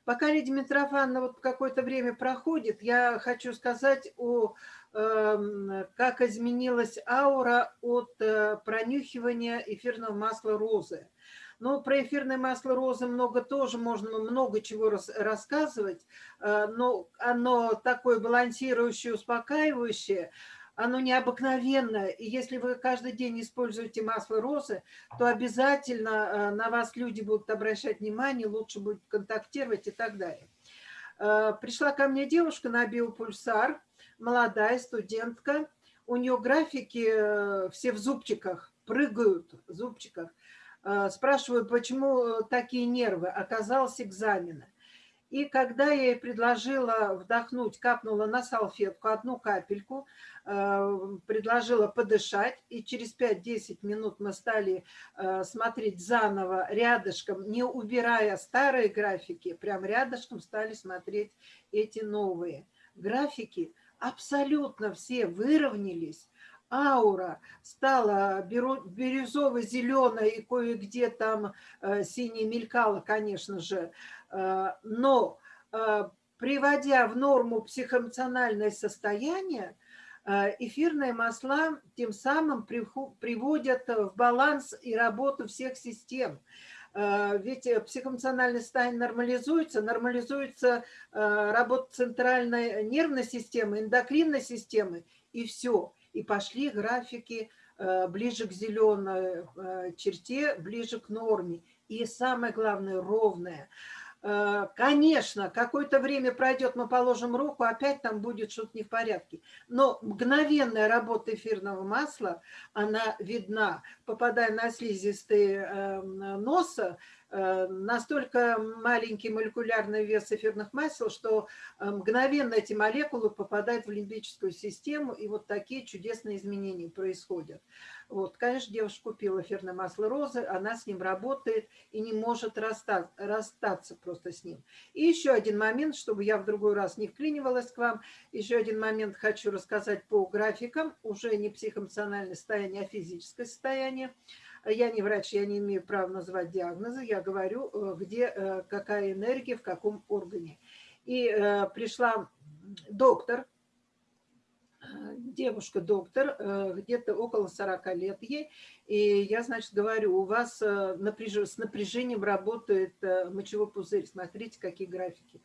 Пока Лидия Митрофановна вот какое-то время проходит, я хочу сказать о эм, как изменилась аура от э, пронюхивания эфирного масла розы. Ну, про эфирное масло розы много тоже можно много чего рас- рассказывать, э, но оно такое балансирующее, успокаивающее, оно необыкновенное. И если вы каждый день используете масло розы, то обязательно э, на вас люди будут обращать внимание, лучше будут контактировать и так далее. Э, Пришла ко мне девушка на биопульсар, молодая студентка. У нее графики э, все в зубчиках, прыгают в зубчиках. Спрашиваю, почему такие нервы? Оказалось экзамены. И когда я ей предложила вдохнуть, капнула на салфетку одну капельку, э, предложила подышать, и через 5-10 минут мы стали э, смотреть заново рядышком, не убирая старые графики, прям рядышком стали смотреть эти новые. Графики абсолютно все выровнялись, аура стала бирюзово-зеленой и кое-где там э, сине мелькала, конечно же, но э, приводя в норму психоэмоциональное состояние, э, эфирные масла тем самым приводят в баланс и работу всех систем. Э, Ведь э, психоэмоциональное состояние нормализуется, нормализуется э, работа центральной нервной системы, эндокринной системы, и все. И пошли графики э, ближе к зеленой э, черте, ближе к норме. И самое главное, ровное. Э, Конечно, какое-то время пройдет, мы положим руку, опять там будет что-то не в порядке. Но мгновенная работа эфирного масла, она видна, попадая на слизистые э, носа, настолько маленький молекулярный вес эфирных масел, что э, мгновенно эти молекулы попадают в лимбическую систему, и вот такие чудесные изменения происходят. Вот, конечно, девушка купила эфирное масло розы, она с ним работает и не может расстаться, расстаться просто с ним. И еще один момент, чтобы я в другой раз не вклинивалась к вам, еще один момент хочу рассказать по графикам, уже не психоэмоциональное состояние, а физическое состояние. Я не врач, я не имею права назвать диагнозы, я говорю, э, где э, какая энергия, в каком органе. И э, пришла доктор, девушка доктор, э, где-то около 40 лет ей, и я, значит, говорю, у вас э, с напряжением работает э, мочевой пузырь, смотрите, какие графики.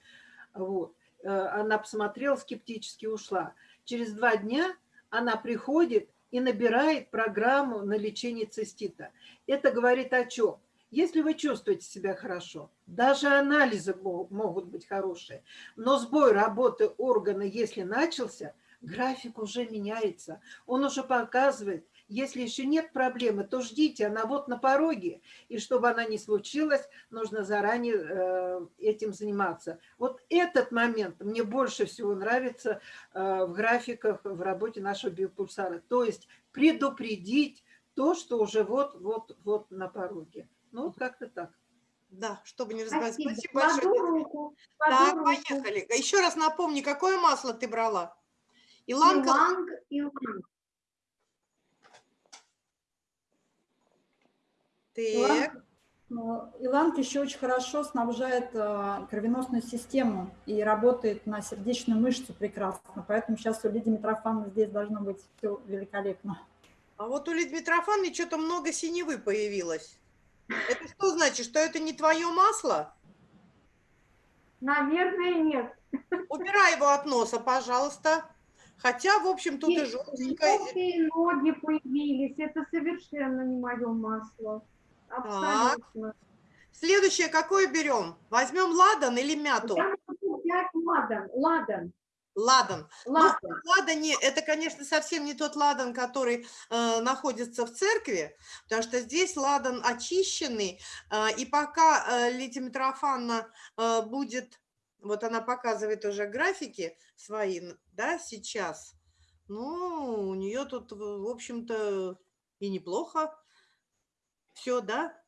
Вот. Э, Она посмотрела скептически, ушла. Через два дня она приходит и набирает программу на лечение цистита. Это говорит о чем? Если вы чувствуете себя хорошо, даже анализы мо- могут быть хорошие, но сбой работы органа, если начался, график уже меняется. Он уже показывает, если еще нет проблемы, то ждите, она вот на пороге. И чтобы она не случилась, нужно заранее э, этим заниматься. Вот этот момент мне больше всего нравится э, в графиках, в работе нашего биопульсара. То есть предупредить то, что уже вот-вот-вот на пороге. Ну, вот как-то так. Да, чтобы не разговаривать. Спасибо. Спасибо большое. руку. Так, руку. поехали. Еще раз напомни, какое масло ты брала? Иланка? Иланг, иланг. Так, Но Иланг еще очень хорошо снабжает э, кровеносную систему и работает на сердечную мышцу прекрасно. Поэтому сейчас у Лидии Митрофановны здесь должно быть все великолепно. а вот у Лидии Митрофановны что-то много синевы появилось. Это что значит, что это не твое масло? Наверное, нет. Убирай его от носа, пожалуйста. Хотя, в общем, тут и Есть желтенькое. Желтые ноги появились. Это совершенно не мое масло. Абсолютно. Следующее какое берем? Возьмем ладан или мяту? Я могу взять ладан. Ладан. Ладан. Ну, Ладан. ладане, это, конечно, совсем не тот ладан, который э, находится в церкви, потому что здесь ладан очищенный, э, и пока э, Лидия Митрофановна э, будет, вот она показывает уже графики свои, да, сейчас, ну, у нее тут, в общем-то, и неплохо все, да?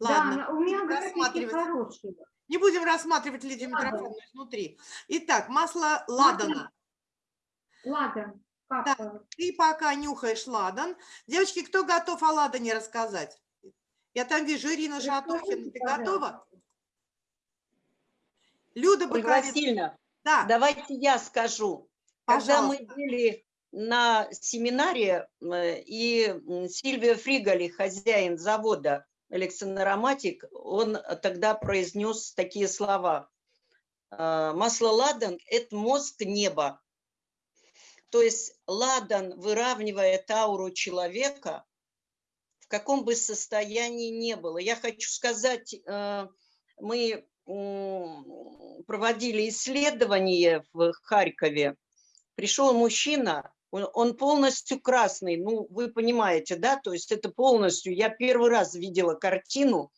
Ладно, Да, у меня графики хорошие. Не будем рассматривать Лидию. Митрофановну изнутри. Итак, масло ладана. Ладан. Э, Ты пока нюхаешь ладан. Девочки, кто готов о ладане рассказать? Я там вижу Ирина Шатохина. Ты готова? пожалуйста. Люда Ольга Баковец. Васильевна, Да, давайте я скажу. Когда мы пожалуйста. были на семинаре, э, и Сильвия Фриголи, хозяин завода Александроматик, он тогда произнес такие слова. «Э, Масло ладан – это мозг неба. То есть ладан выравнивает ауру человека, в каком бы состоянии не было. Я хочу сказать, э, мы проводили исследование в Харькове. Пришел мужчина, он- полностью красный, ну, вы понимаете, да, то есть это полностью, я первый раз видела картину,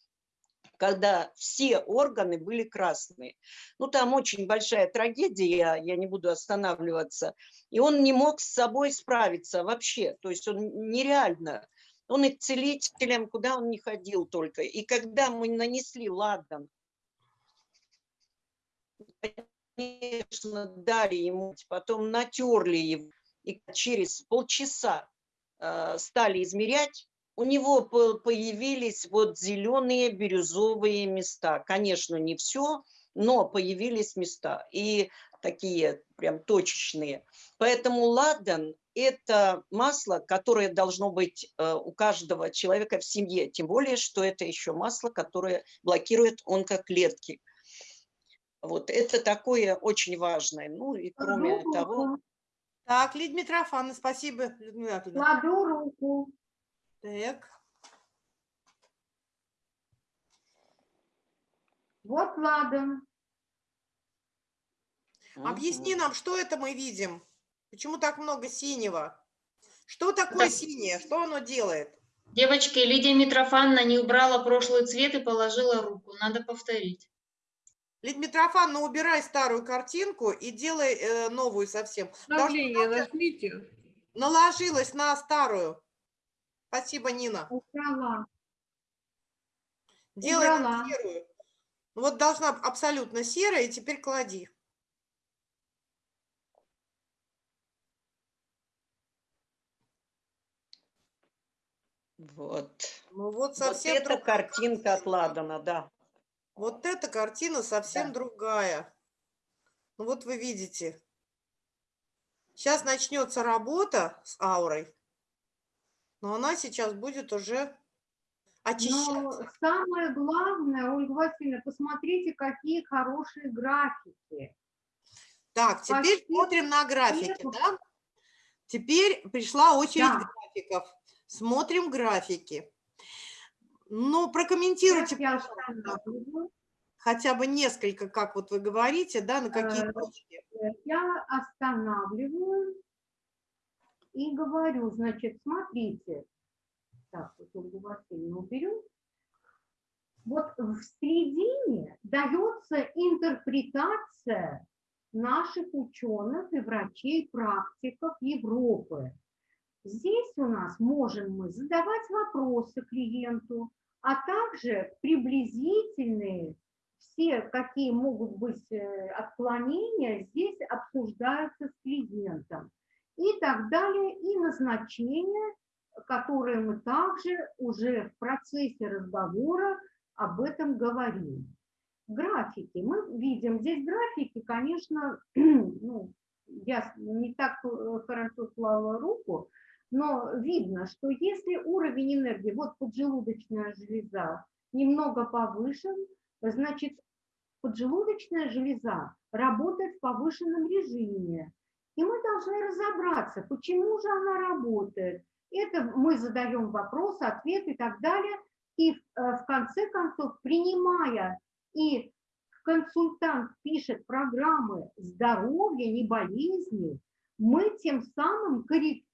когда все органы были красные. Ну, там очень большая трагедия, я не буду останавливаться. И он не мог с собой справиться вообще, то есть он нереально. Он и к куда он не ходил только. И когда мы нанесли ладан, конечно, дали ему, потом натерли его, и через полчаса э, стали измерять, у него по- появились вот зеленые бирюзовые места. Конечно, не все, но появились места. И такие прям точечные. Поэтому ладан – это масло, которое должно быть э, у каждого человека в семье. Тем более, что это еще масло, которое блокирует онкоклетки. Вот это такое очень важное. Ну и кроме того. Так, Лидия Митрофановна, спасибо, Людмила. Кладу руку. Так, Вот ладан. объясни нам, что это мы видим? Почему так много синего? Что такое Так. синее? Что оно делает? Девочки, Лидия Митрофановна не убрала прошлый цвет и положила руку. Надо повторить. Лидия Митрофановна, убирай старую картинку и делай э, новую совсем. Обновление нажмите. наложилась на старую. Спасибо, Нина. Убрала. Делай на Убрала. серую. Ну Вот должна абсолютно серая, и теперь клади. вот. Ну вот Вот совсем это друг- картинка от Ладана, да. Вот эта картина совсем Да. другая. Ну вот вы видите. Сейчас начнется работа с аурой, но она сейчас будет уже Но очищаться. самое главное, Ольга Васильевна, посмотрите, какие хорошие графики. Так, теперь Почти смотрим на графики, да? Теперь пришла очередь Да. графиков. Смотрим графики. Ну, прокомментируйте, Сейчас пожалуйста, хотя бы несколько, как вот вы говорите, да, на какие Э, точки. Я останавливаю и говорю, значит, смотрите. Так, вот Ольгу Васильевну уберем. Вот в середине дается интерпретация наших ученых и врачей, практиков Европы. Здесь у нас можем мы задавать вопросы клиенту, а также приблизительные все, какие могут быть э, отклонения, здесь обсуждаются с клиентом. И так далее, и назначения, которые мы также уже в процессе разговора об этом говорим. Графики. Мы видим здесь графики, конечно, ну, я не так э, хорошо слала руку, но видно, что если уровень энергии, вот поджелудочная железа, немного повышен, значит, поджелудочная железа работает в повышенном режиме. И мы должны разобраться, почему же она работает. Это мы задаем вопрос, ответ и так далее. И э, в конце концов, принимая, и консультант пишет программы здоровья, не болезни, мы тем самым корректируем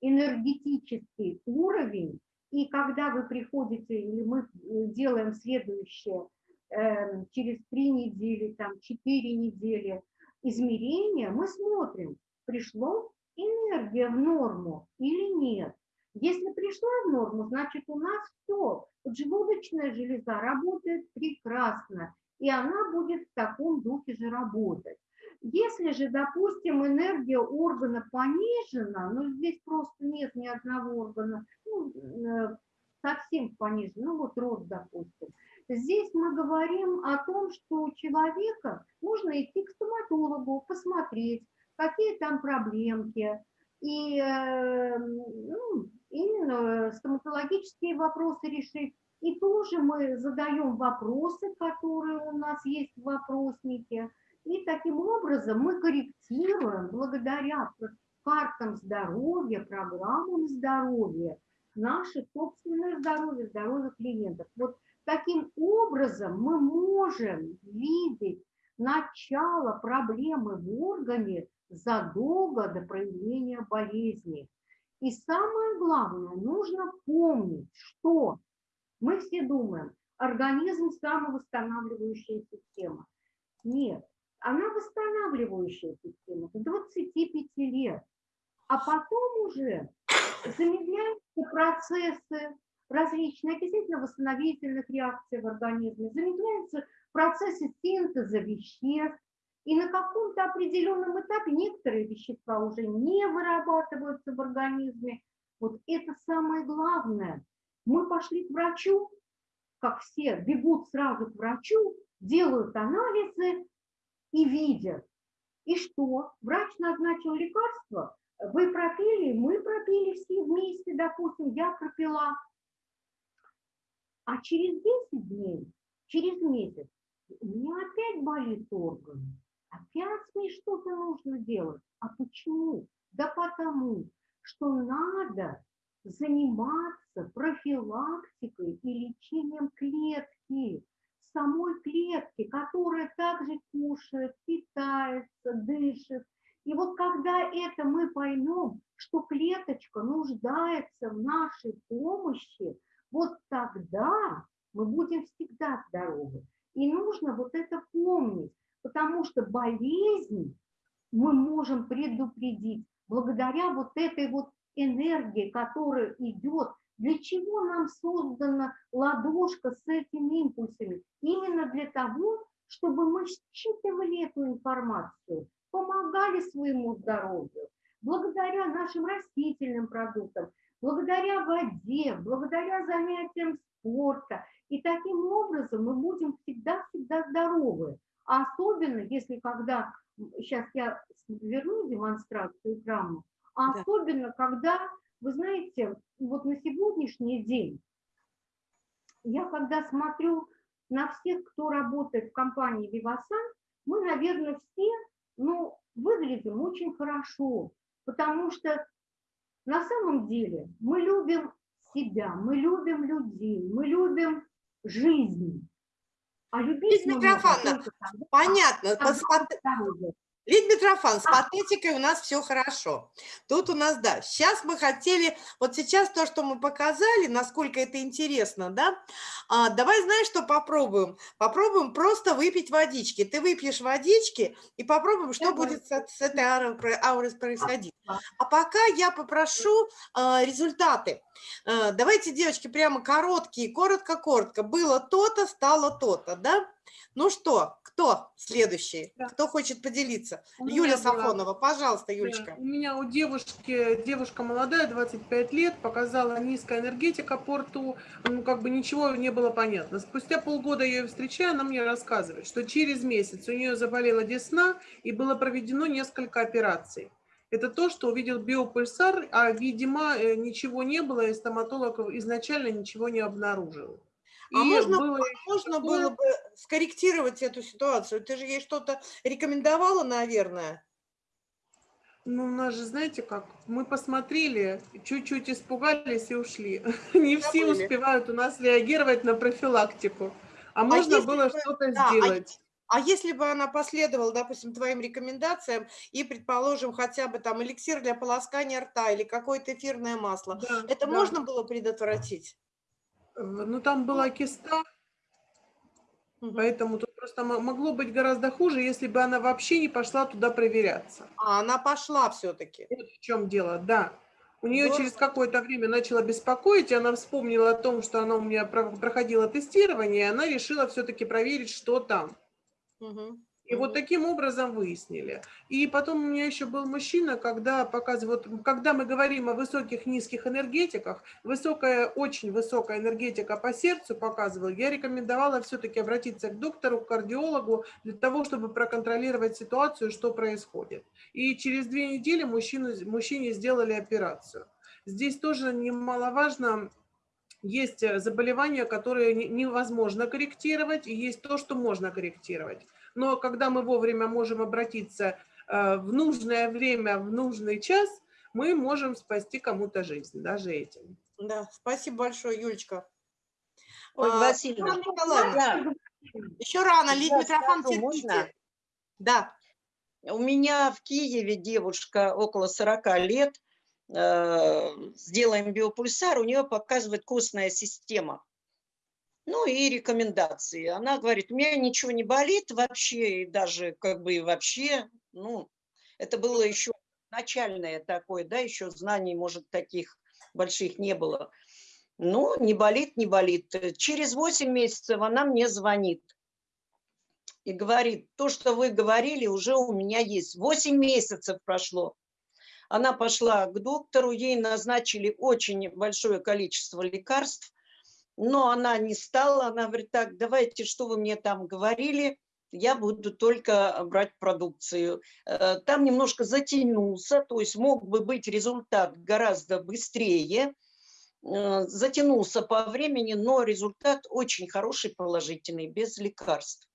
энергетический уровень. И когда вы приходите, или мы э, делаем следующее, э, через три недели, там, четыре недели измерения, мы смотрим, пришло энергия в норму или нет. Если пришла в норму, значит у нас все, поджелудочная железа работает прекрасно, и она будет в таком духе же работать. Если же, допустим, энергия органа понижена, ну здесь просто нет ни одного органа, ну, э, совсем понижена, ну вот рот, допустим, Здесь мы говорим о том, что у человека нужно идти к стоматологу, посмотреть, какие там проблемки. И э, ну, именно стоматологические вопросы решить. И тоже мы задаем вопросы, которые у нас есть в вопроснике. И таким образом мы корректируем благодаря картам здоровья, программам здоровья, наше собственное здоровье, здоровье клиентов. Вот Таким образом, мы можем видеть начало проблемы в органе задолго до проявления болезни. И самое главное, нужно помнить, что мы все думаем, организм самовосстанавливающая система. Нет, она восстанавливающая система до 25 лет. А потом уже замедляются процессы различные окислительно-восстановительных реакций в организме, замедляются процессы синтеза веществ, и на каком-то определенном этапе некоторые вещества уже не вырабатываются в организме. Вот это самое главное. Мы пошли к врачу, как все бегут сразу к врачу, делают анализы и видят. И что? Врач назначил лекарство, вы пропили, мы пропили все вместе, допустим, я пропила. А через 10 дней, через месяц, у меня опять болит орган. Опять мне что-то нужно делать. А почему? Да потому, что надо заниматься профилактикой и лечением клетки, самой клетки, которая также кушает, питается, дышит. И вот когда это мы поймем, что клеточка нуждается в нашей помощи, вот тогда мы будем всегда здоровы. И нужно вот это помнить, потому что болезнь мы можем предупредить благодаря вот этой вот энергии, которая идет. Для чего нам создана ладошка с этими импульсами? Именно для того, чтобы мы считывали эту информацию, помогали своему здоровью, благодаря нашим растительным продуктам, благодаря воде, благодаря занятиям спорта. И таким образом мы будем всегда-всегда здоровы. А особенно, если когда сейчас я верну демонстрацию экрана, а Да. особенно, когда, вы знаете, вот на сегодняшний день, я когда смотрю на всех, кто работает в компании Vivasan, мы, наверное, все, ну, выглядим очень хорошо, потому что на самом деле мы любим себя, мы любим людей, мы любим жизнь. А любить можем Митрофановна, Понятно. С пат- здоровы. Лидия Митрофан, с патетикой у нас все хорошо. Тут у нас, да, сейчас мы хотели, вот сейчас то, что мы показали, насколько это интересно, да, а, давай знаешь, что попробуем? Попробуем просто выпить водички. Ты выпьешь водички и попробуем, что Давай. будет с, с этой аурой, аурой происходить. А пока я попрошу а, результаты. А, давайте, девочки, прямо короткие, коротко-коротко. Было то-то, стало то-то, да? Ну что, кто следующий? Да. Кто хочет поделиться? У была- Сафонова, пожалуйста, Юлечка. У меня у девушки, девушка молодая, 25 лет, показала низкая энергетика по рту, ну, как бы ничего не было понятно. Спустя полгода я ее встречаю, она мне рассказывает, что через месяц у нее заболела десна и было проведено несколько операций. Это то, что увидел биопульсар, а, видимо, э, ничего не было, и стоматолог изначально ничего не обнаружил. А И можно- было Можно было бы скорректировать эту ситуацию? Ты же ей что-то рекомендовала, наверное? Ну, у нас же, знаете как, мы посмотрели, чуть-чуть испугались и ушли. Не все Забыли. успевают у нас реагировать на профилактику. А можно если было бы- что-то да, а сделать. А если бы она последовала, допустим, твоим рекомендациям и, предположим, хотя бы там эликсир для полоскания рта или какое-то эфирное масло, Да, это да. можно было предотвратить? Э, Ну, там была киста, Мгм. поэтому тут просто мо- могло быть гораздо хуже, если бы она вообще не пошла туда проверяться. А, она пошла все-таки. Вот в чем дело, да. У нее Здорово. через какое-то время начало беспокоить, и она вспомнила о том, что она у меня про- проходила тестирование, и она решила все-таки проверить, что там. И вот таким образом выяснили. И потом у меня еще был мужчина, когда показывают, когда мы говорим о высоких, низких энергетиках, высокая, очень высокая энергетика по сердцу показывала, я рекомендовала все-таки обратиться к доктору, к кардиологу, для того, чтобы проконтролировать ситуацию, что происходит. И через две недели мужчину, мужчине сделали операцию. Здесь тоже немаловажно, есть э, заболевания, которые не- невозможно корректировать, и есть то, что можно корректировать. Но когда мы вовремя можем обратиться э, в нужное время, в нужный час, мы можем спасти кому-то жизнь, даже этим. Да, спасибо большое, Юлечка. Ольга А, Васильевна, Николаевна, да, еще рано, Я Лид Митрофан, можно? терпите. Да, У меня в Киеве девушка около 40 лет, сделаем биопульсар, у нее показывает костная система. Ну и рекомендации. Она говорит, у меня ничего не болит вообще, и даже как бы и вообще, ну, это было еще начальное такое, да, еще знаний, может, таких больших не было. Ну, не болит, не болит. Через 8 месяцев она мне звонит и говорит, то, что вы говорили, уже у меня есть. 8 месяцев прошло. Она пошла к доктору, ей назначили очень большое количество лекарств, но она не стала, она говорит, так, давайте, что вы мне там говорили, я буду только брать продукцию. Э, Там немножко затянулся, то есть мог бы быть результат гораздо быстрее, Э, затянулся по времени, но результат очень хороший, положительный, без лекарств.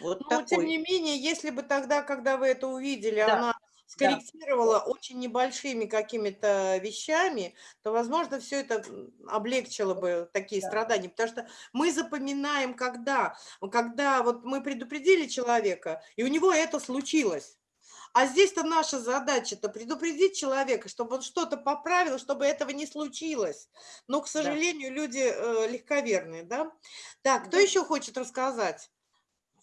Вот но тем такой. не менее, если бы тогда, когда вы это увидели, Да, она скорректировала очень небольшими какими-то вещами, то, возможно, все это облегчило бы такие Да. страдания. Потому что мы запоминаем, когда, когда вот мы предупредили человека, и у него это случилось. А здесь-то наша задача-то предупредить человека, чтобы он что-то поправил, чтобы этого не случилось. Но, к сожалению, люди э, легковерные, да? Так, кто Да. еще хочет рассказать?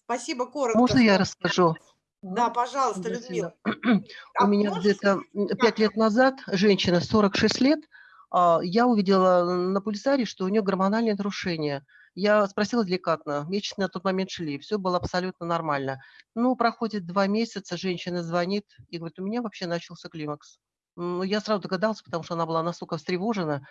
Спасибо, коротко. Можно я расскажу? Да, пожалуйста, Ольга Людмила. Васильевна? А У меня где-то пять лет назад женщина 46 лет, а, я увидела на пульсаре, что у нее гормональные нарушения. Я спросила деликатно, месячные на тот момент шли, все было абсолютно нормально. Ну, проходит два месяца, женщина звонит и говорит, у меня вообще начался климакс. Ну, я сразу догадалась, потому что она была настолько встревожена.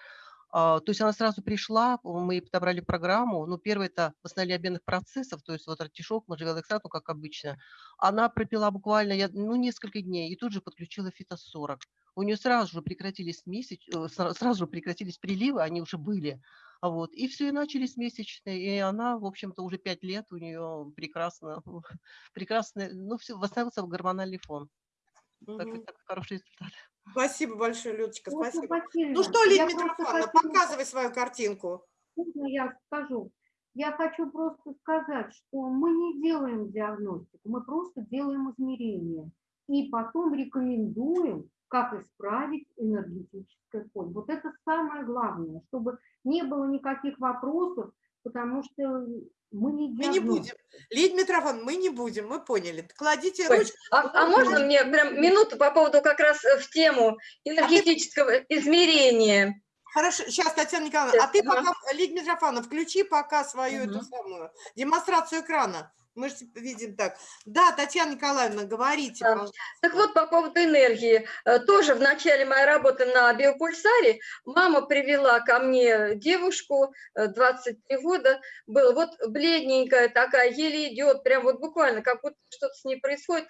А, То есть она сразу пришла, мы подобрали программу. Ну, первое – это восстановление обменных процессов, то есть вот артишок, можжевелоксат, ну, как обычно. Она пропила буквально я- ну, несколько дней и тут же подключила фитос-40. У нее сразу же прекратились месяц, э, сра- сразу же прекратились приливы, они уже были. Вот. И все, и начались месячные. И она, в общем-то, уже пять лет у нее прекрасно, прекрасно, ну, все, восстановился гормональный фон. Так, Мгм. так хороший результат. Спасибо большое, Людочка, спасибо. Васильевна, Ну что, Лидия Митрофановна, хотела- показывай свою картинку. Можно я скажу? Я хочу просто сказать, что мы не делаем диагностику, мы просто делаем измерения. И потом рекомендуем, как исправить энергетическое поле. Вот это самое главное, чтобы не было никаких вопросов, потому что мы не Мы не будем. Лидия Митрофановна, мы не будем, мы поняли. Кладите Ой, ручку. А, а можно мне прям минуту по поводу как раз э, в тему энергетического измерения? Хорошо, сейчас, Татьяна Николаевна, а ты Ага. пока, Лидия Митрофановна, включи пока свою эту Мгм. самую демонстрацию экрана. Мы же видим так. Да, Татьяна Николаевна, говорите, Да. пожалуйста. Так вот, по поводу энергии. Э, Тоже в начале моей работы на биопульсаре мама привела ко мне девушку, э, 23 года, была вот бледненькая такая, еле идет, прям вот буквально, как будто что-то с ней происходит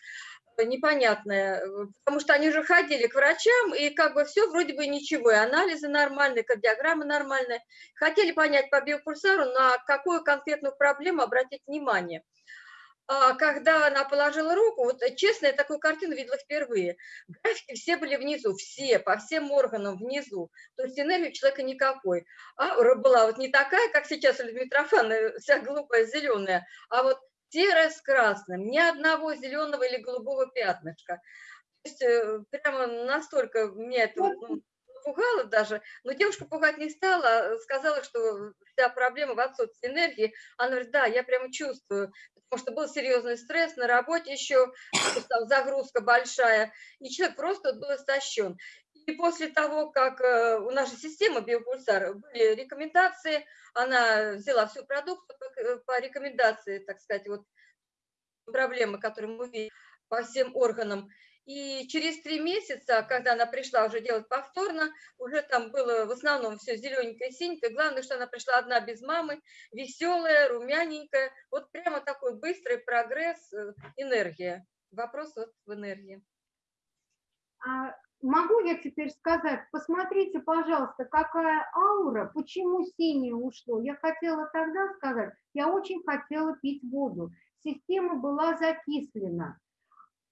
э, непонятное, э, потому что они же ходили к врачам, и как бы все вроде бы ничего, и анализы нормальные, кардиограмма нормальная. Хотели понять по биопульсару, на какую конкретную проблему обратить внимание. А когда она положила руку, вот э, честно, я такую картину видела впервые. Графики все были внизу, все, по всем органам внизу. То есть энергии у человека никакой. Аура была вот не такая, как сейчас у Людмилы Митрофановны, вся глупая, зеленая, а вот серая с красным, ни одного зеленого или голубого пятнышка. То есть э, прямо настолько меня это ну, пугало даже, но девушка пугать не стала, сказала, что вся проблема в отсутствии энергии. Она говорит, да, я прямо чувствую, потому что был серьезный стресс на работе еще, там загрузка большая, и человек просто был истощен. И после того, как э, у нашей системы биопульсар были рекомендации, она взяла всю продукцию э, по рекомендации, так сказать, вот проблемы, которые мы видим по всем органам. И через три месяца, когда она пришла уже делать повторно, уже там было в основном все зелененькое, синенькое. Главное, что она пришла одна без мамы, веселая, румяненькая. Вот прямо такой быстрый прогресс, э, энергия. Вопрос вот в энергии. А могу я теперь сказать, посмотрите, пожалуйста, какая аура, почему синее ушло. Я хотела тогда сказать, я очень хотела пить воду. Система была закислена.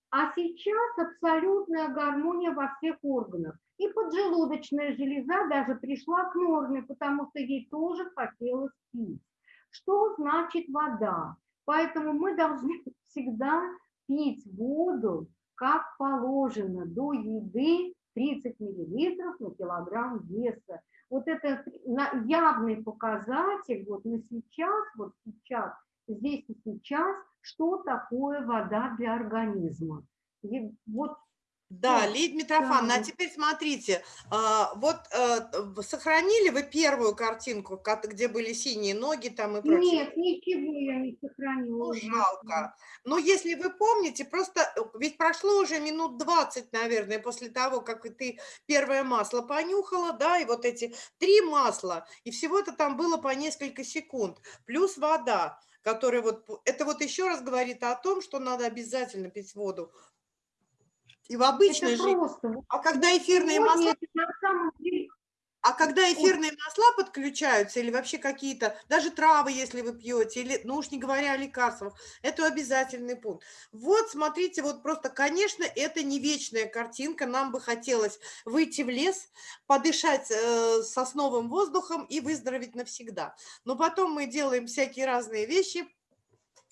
А сейчас абсолютная гармония во всех органах. И поджелудочная железа даже пришла к норме, потому что ей тоже хотелось пить. Что значит вода? Поэтому мы должны всегда пить воду, как положено, до еды 30 миллилитров на килограмм веса. Вот это явный показатель вот на сейчас, вот сейчас, здесь и сейчас, что такое вода для организма. И вот Да, Да, Лидия Митрофановна, а теперь смотрите, а, вот э, сохранили вы первую картинку, где были синие ноги там и прочее? нет, ничего я не сохранила. Ну, жалко. Но если вы помните, просто э, ведь прошло уже минут 20, наверное, после того, как ты первое масло понюхала, да, и вот эти три масла, и всего-то там было по несколько секунд, плюс вода, которая вот, это вот еще раз говорит о том, что надо обязательно пить воду. И в обычной Это жизни. просто. А когда эфирные сегодня масла это на самом деле а когда эфирные масла подключаются, или вообще какие-то, даже травы, если вы пьете, или, ну уж не говоря о лекарствах, это обязательный пункт. Вот, смотрите, вот просто, конечно, это не вечная картинка, нам бы хотелось выйти в лес, подышать э, сосновым воздухом и выздороветь навсегда. Но потом мы делаем всякие разные вещи,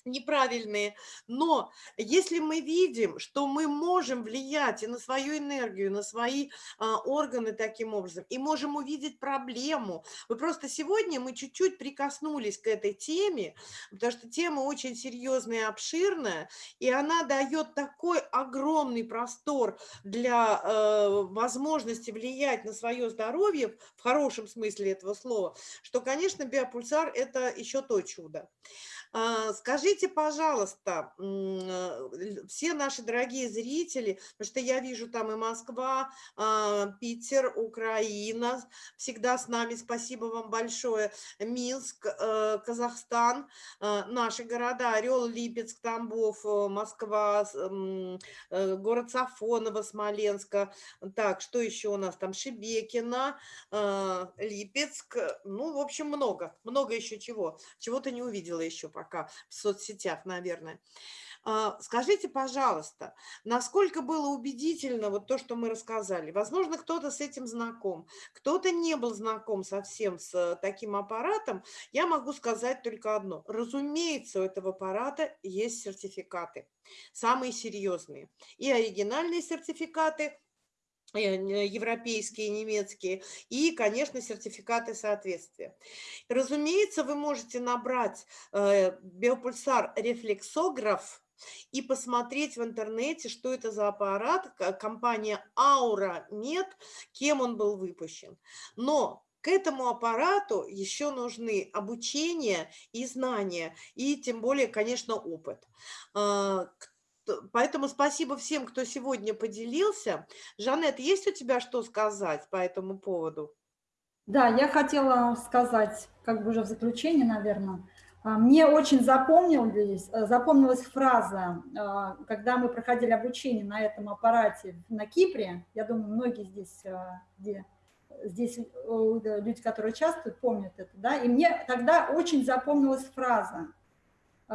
неправильные. Но если мы видим, что мы можем влиять и на свою энергию, на свои а, органы таким образом, и можем увидеть проблему. Вы просто сегодня мы чуть-чуть прикоснулись к этой теме, потому что тема очень серьезная и обширная, и она дает такой огромный простор для э, возможности влиять на свое здоровье, в хорошем смысле этого слова, что, конечно, биопульсар – это еще то чудо. А, Скажите, пожалуйста, э, все наши дорогие зрители, потому что я вижу там и Москва, а, Питер, Украина, всегда с нами, спасибо вам большое, Минск, э, Казахстан, э, наши города, Орел, Липецк, Тамбов, Москва, город Сафоново, Смоленска, так, что еще у нас там, Шебекина, Липецк, ну, в общем, много, много еще чего, чего-то не увидела еще пока в соцсетях, наверное. А, скажите, пожалуйста, насколько было убедительно вот то, что мы рассказали? Возможно, кто-то с этим знаком, кто-то не был знаком совсем с таким аппаратом. Я могу сказать только одно. Разумеется, у этого аппарата есть сертификаты, самые серьезные. И оригинальные сертификаты, европейские, немецкие, и, конечно, сертификаты соответствия. Разумеется, вы можете набрать э, биопульсар рефлексограф и посмотреть в интернете, что это за аппарат, компания Aura Med, кем он был выпущен. Но к этому аппарату еще нужны обучение и знания, и тем более, конечно, опыт. Э, Поэтому спасибо всем, кто сегодня поделился. Жанет, есть у тебя что сказать по этому поводу? Да, я хотела сказать, как бы уже в заключение, наверное, а, мне очень запомнилась, э, запомнилась фраза, а, когда мы проходили обучение на этом аппарате на Кипре, я думаю, многие здесь, э, где, здесь люди, которые участвуют, помнят это, да, и мне тогда очень запомнилась фраза, Э,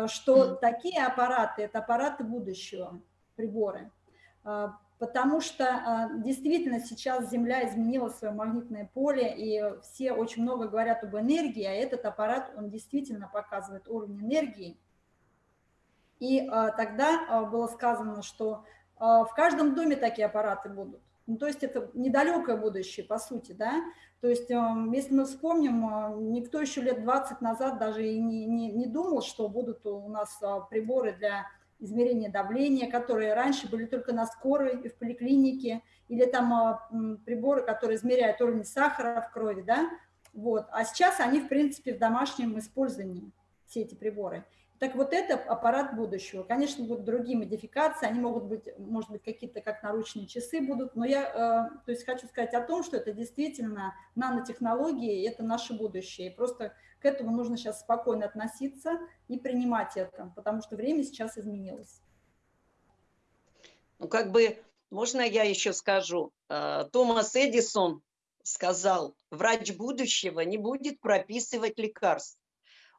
что такие аппараты – это аппараты будущего, приборы. Э, потому что э, действительно сейчас Земля изменила свое магнитное поле, и все очень много говорят об энергии, а этот аппарат, он действительно показывает уровень энергии. И тогда было сказано, что в каждом доме такие аппараты будут. Ну, то есть это недалекое будущее, по сути, да. То есть, эм, если мы вспомним, э, никто еще лет 20 назад даже и не, не, не думал, что будут у нас э, приборы для измерения давления, которые раньше были только на скорой и в поликлинике, или там э, приборы, которые измеряют уровень сахара в крови, да, вот. А сейчас они, в принципе, в домашнем использовании, все эти приборы. Так вот это аппарат будущего. Конечно, будут другие модификации, они могут быть, может быть, какие-то как наручные часы будут, но я э, то есть хочу сказать о том, что это действительно нанотехнологии, это наше будущее. И просто к этому нужно сейчас спокойно относиться и принимать это, потому что время сейчас изменилось. Ну, как бы, можно я еще скажу? Э, Томас Эдисон сказал, врач будущего не будет прописывать лекарств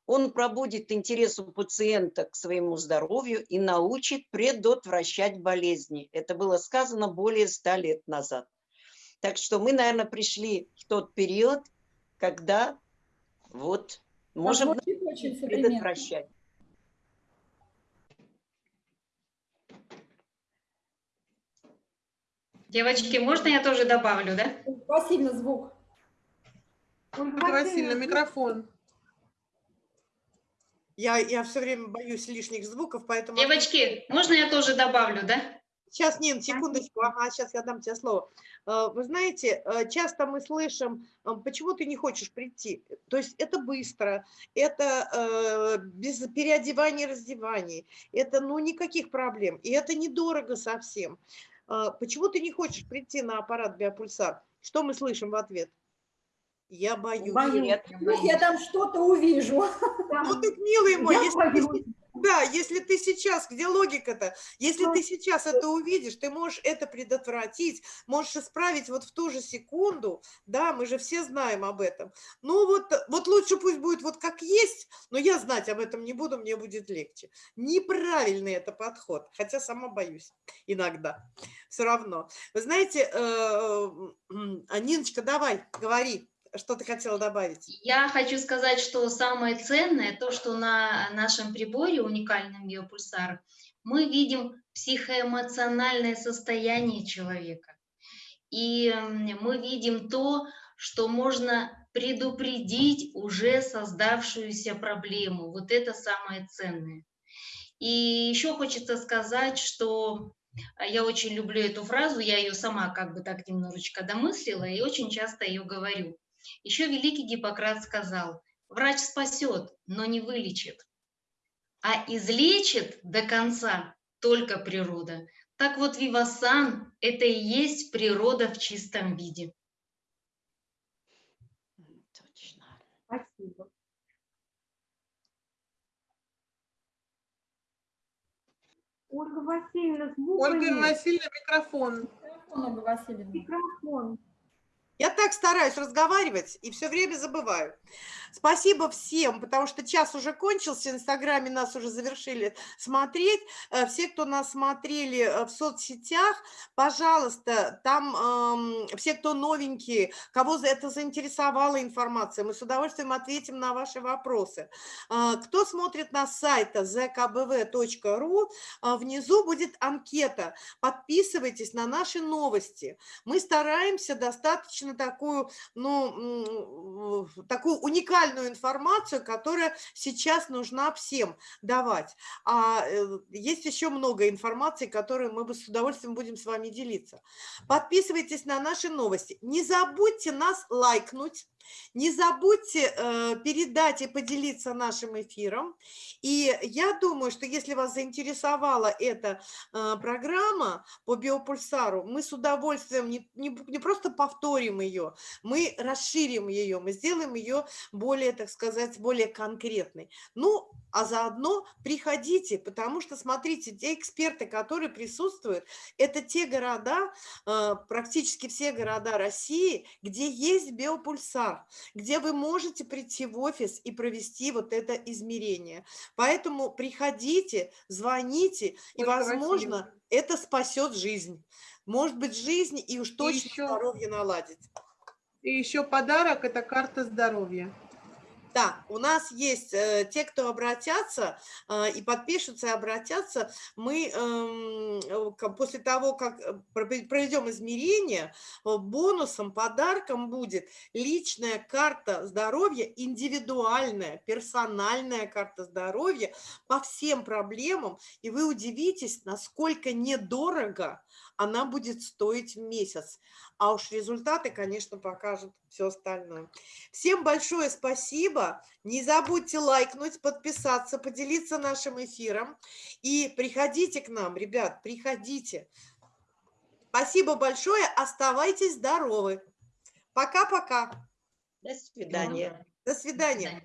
он пробудит интерес у пациента к своему здоровью и научит предотвращать болезни. Это было сказано более ста лет назад. Так что мы, наверное, пришли в тот период, когда вот можем предотвращать. Девочки, можно я тоже добавлю, да? Васильевна, звук. Васильевна, микрофон. Я, я все время боюсь лишних звуков, поэтому... Девочки, можно я тоже добавлю, да? Сейчас, Нин, секундочку, ага, сейчас я дам тебе слово. Э, вы знаете, э, часто мы слышим, э, почему ты не хочешь прийти? То есть это быстро, это без переодевания и раздеваний, это ну никаких проблем, и это недорого совсем. Почему ты не хочешь прийти на аппарат биопульсар? Что мы слышим в ответ? Я боюсь. боюсь. Нет, я, боюсь. я там что-то увижу. Ну так, милый мой, если ты, да, если ты сейчас, где логика-то? Если ты сейчас это увидишь, ты можешь это предотвратить, можешь исправить вот в ту же секунду, да, мы же все знаем об этом. Ну вот, вот лучше пусть будет вот как есть, но я знать об этом не буду, мне будет легче. Неправильный это подход, хотя сама боюсь иногда, все равно. Вы знаете, э, э, Ниночка, давай, говори что ты хотела добавить? Я хочу сказать, что самое ценное, то, что на нашем приборе, уникальном биопульсар, мы видим психоэмоциональное состояние человека. И мы видим то, что можно предупредить уже создавшуюся проблему. Вот это самое ценное. И еще хочется сказать, что я очень люблю эту фразу, я ее сама как бы так немножечко домыслила и очень часто ее говорю. Еще великий Гиппократ сказал, врач спасет, но не вылечит. а излечит до конца только природа. Так вот, Вивасан – это и есть природа в чистом виде. Точно. Спасибо. Ольга Васильевна, звука Ольга. Васильевна, микрофон. Микрофон, Ольга Васильевна. Микрофон. Я так стараюсь разговаривать и все время забываю. Спасибо всем, потому что час уже кончился, в Инстаграме нас уже завершили смотреть. Э, Все, кто нас смотрели э, в соцсетях, пожалуйста, там эм, все, кто новенькие, кого это заинтересовала информация, мы с удовольствием ответим на ваши вопросы. Э, Кто смотрит на сайта zkbv.ru, э, внизу будет анкета. Подписывайтесь на наши новости. Мы стараемся достаточно такую, ну, такую уникальную информацию, которая сейчас нужна всем давать. А э, есть еще много информации, которую мы бы с удовольствием будем с вами делиться. Подписывайтесь на наши новости. Не забудьте нас лайкнуть. Не забудьте э, передать и поделиться нашим эфиром. И я думаю, что если вас заинтересовала эта э, программа по биопульсару, мы с удовольствием не, не, не просто повторим ее, мы расширим ее, мы сделаем ее более, так сказать, более конкретной. Ну, а заодно приходите, потому что, смотрите, те эксперты, которые присутствуют, это те города, э, практически все города России, где есть биопульсар, где вы можете прийти в офис и провести вот это измерение. Поэтому приходите, звоните, и, Ольга возможно, Васильевна. это спасет жизнь. Может быть, жизнь и уж точно еще- здоровье наладить. И еще подарок – это карта здоровья. Да, у нас есть э, те, кто обратятся э, и подпишутся, и обратятся. Мы эм, э, после того, как проведем измерение, бонусом, подарком будет личная карта здоровья, индивидуальная, персональная карта здоровья по всем проблемам. И вы удивитесь, насколько недорого она будет стоить месяц. А уж результаты, конечно, покажут все остальное. Всем большое спасибо. Не забудьте лайкнуть, подписаться, поделиться нашим эфиром. И приходите к нам, ребят, приходите. Спасибо большое. Оставайтесь здоровы. Пока-пока. До свидания. До свидания.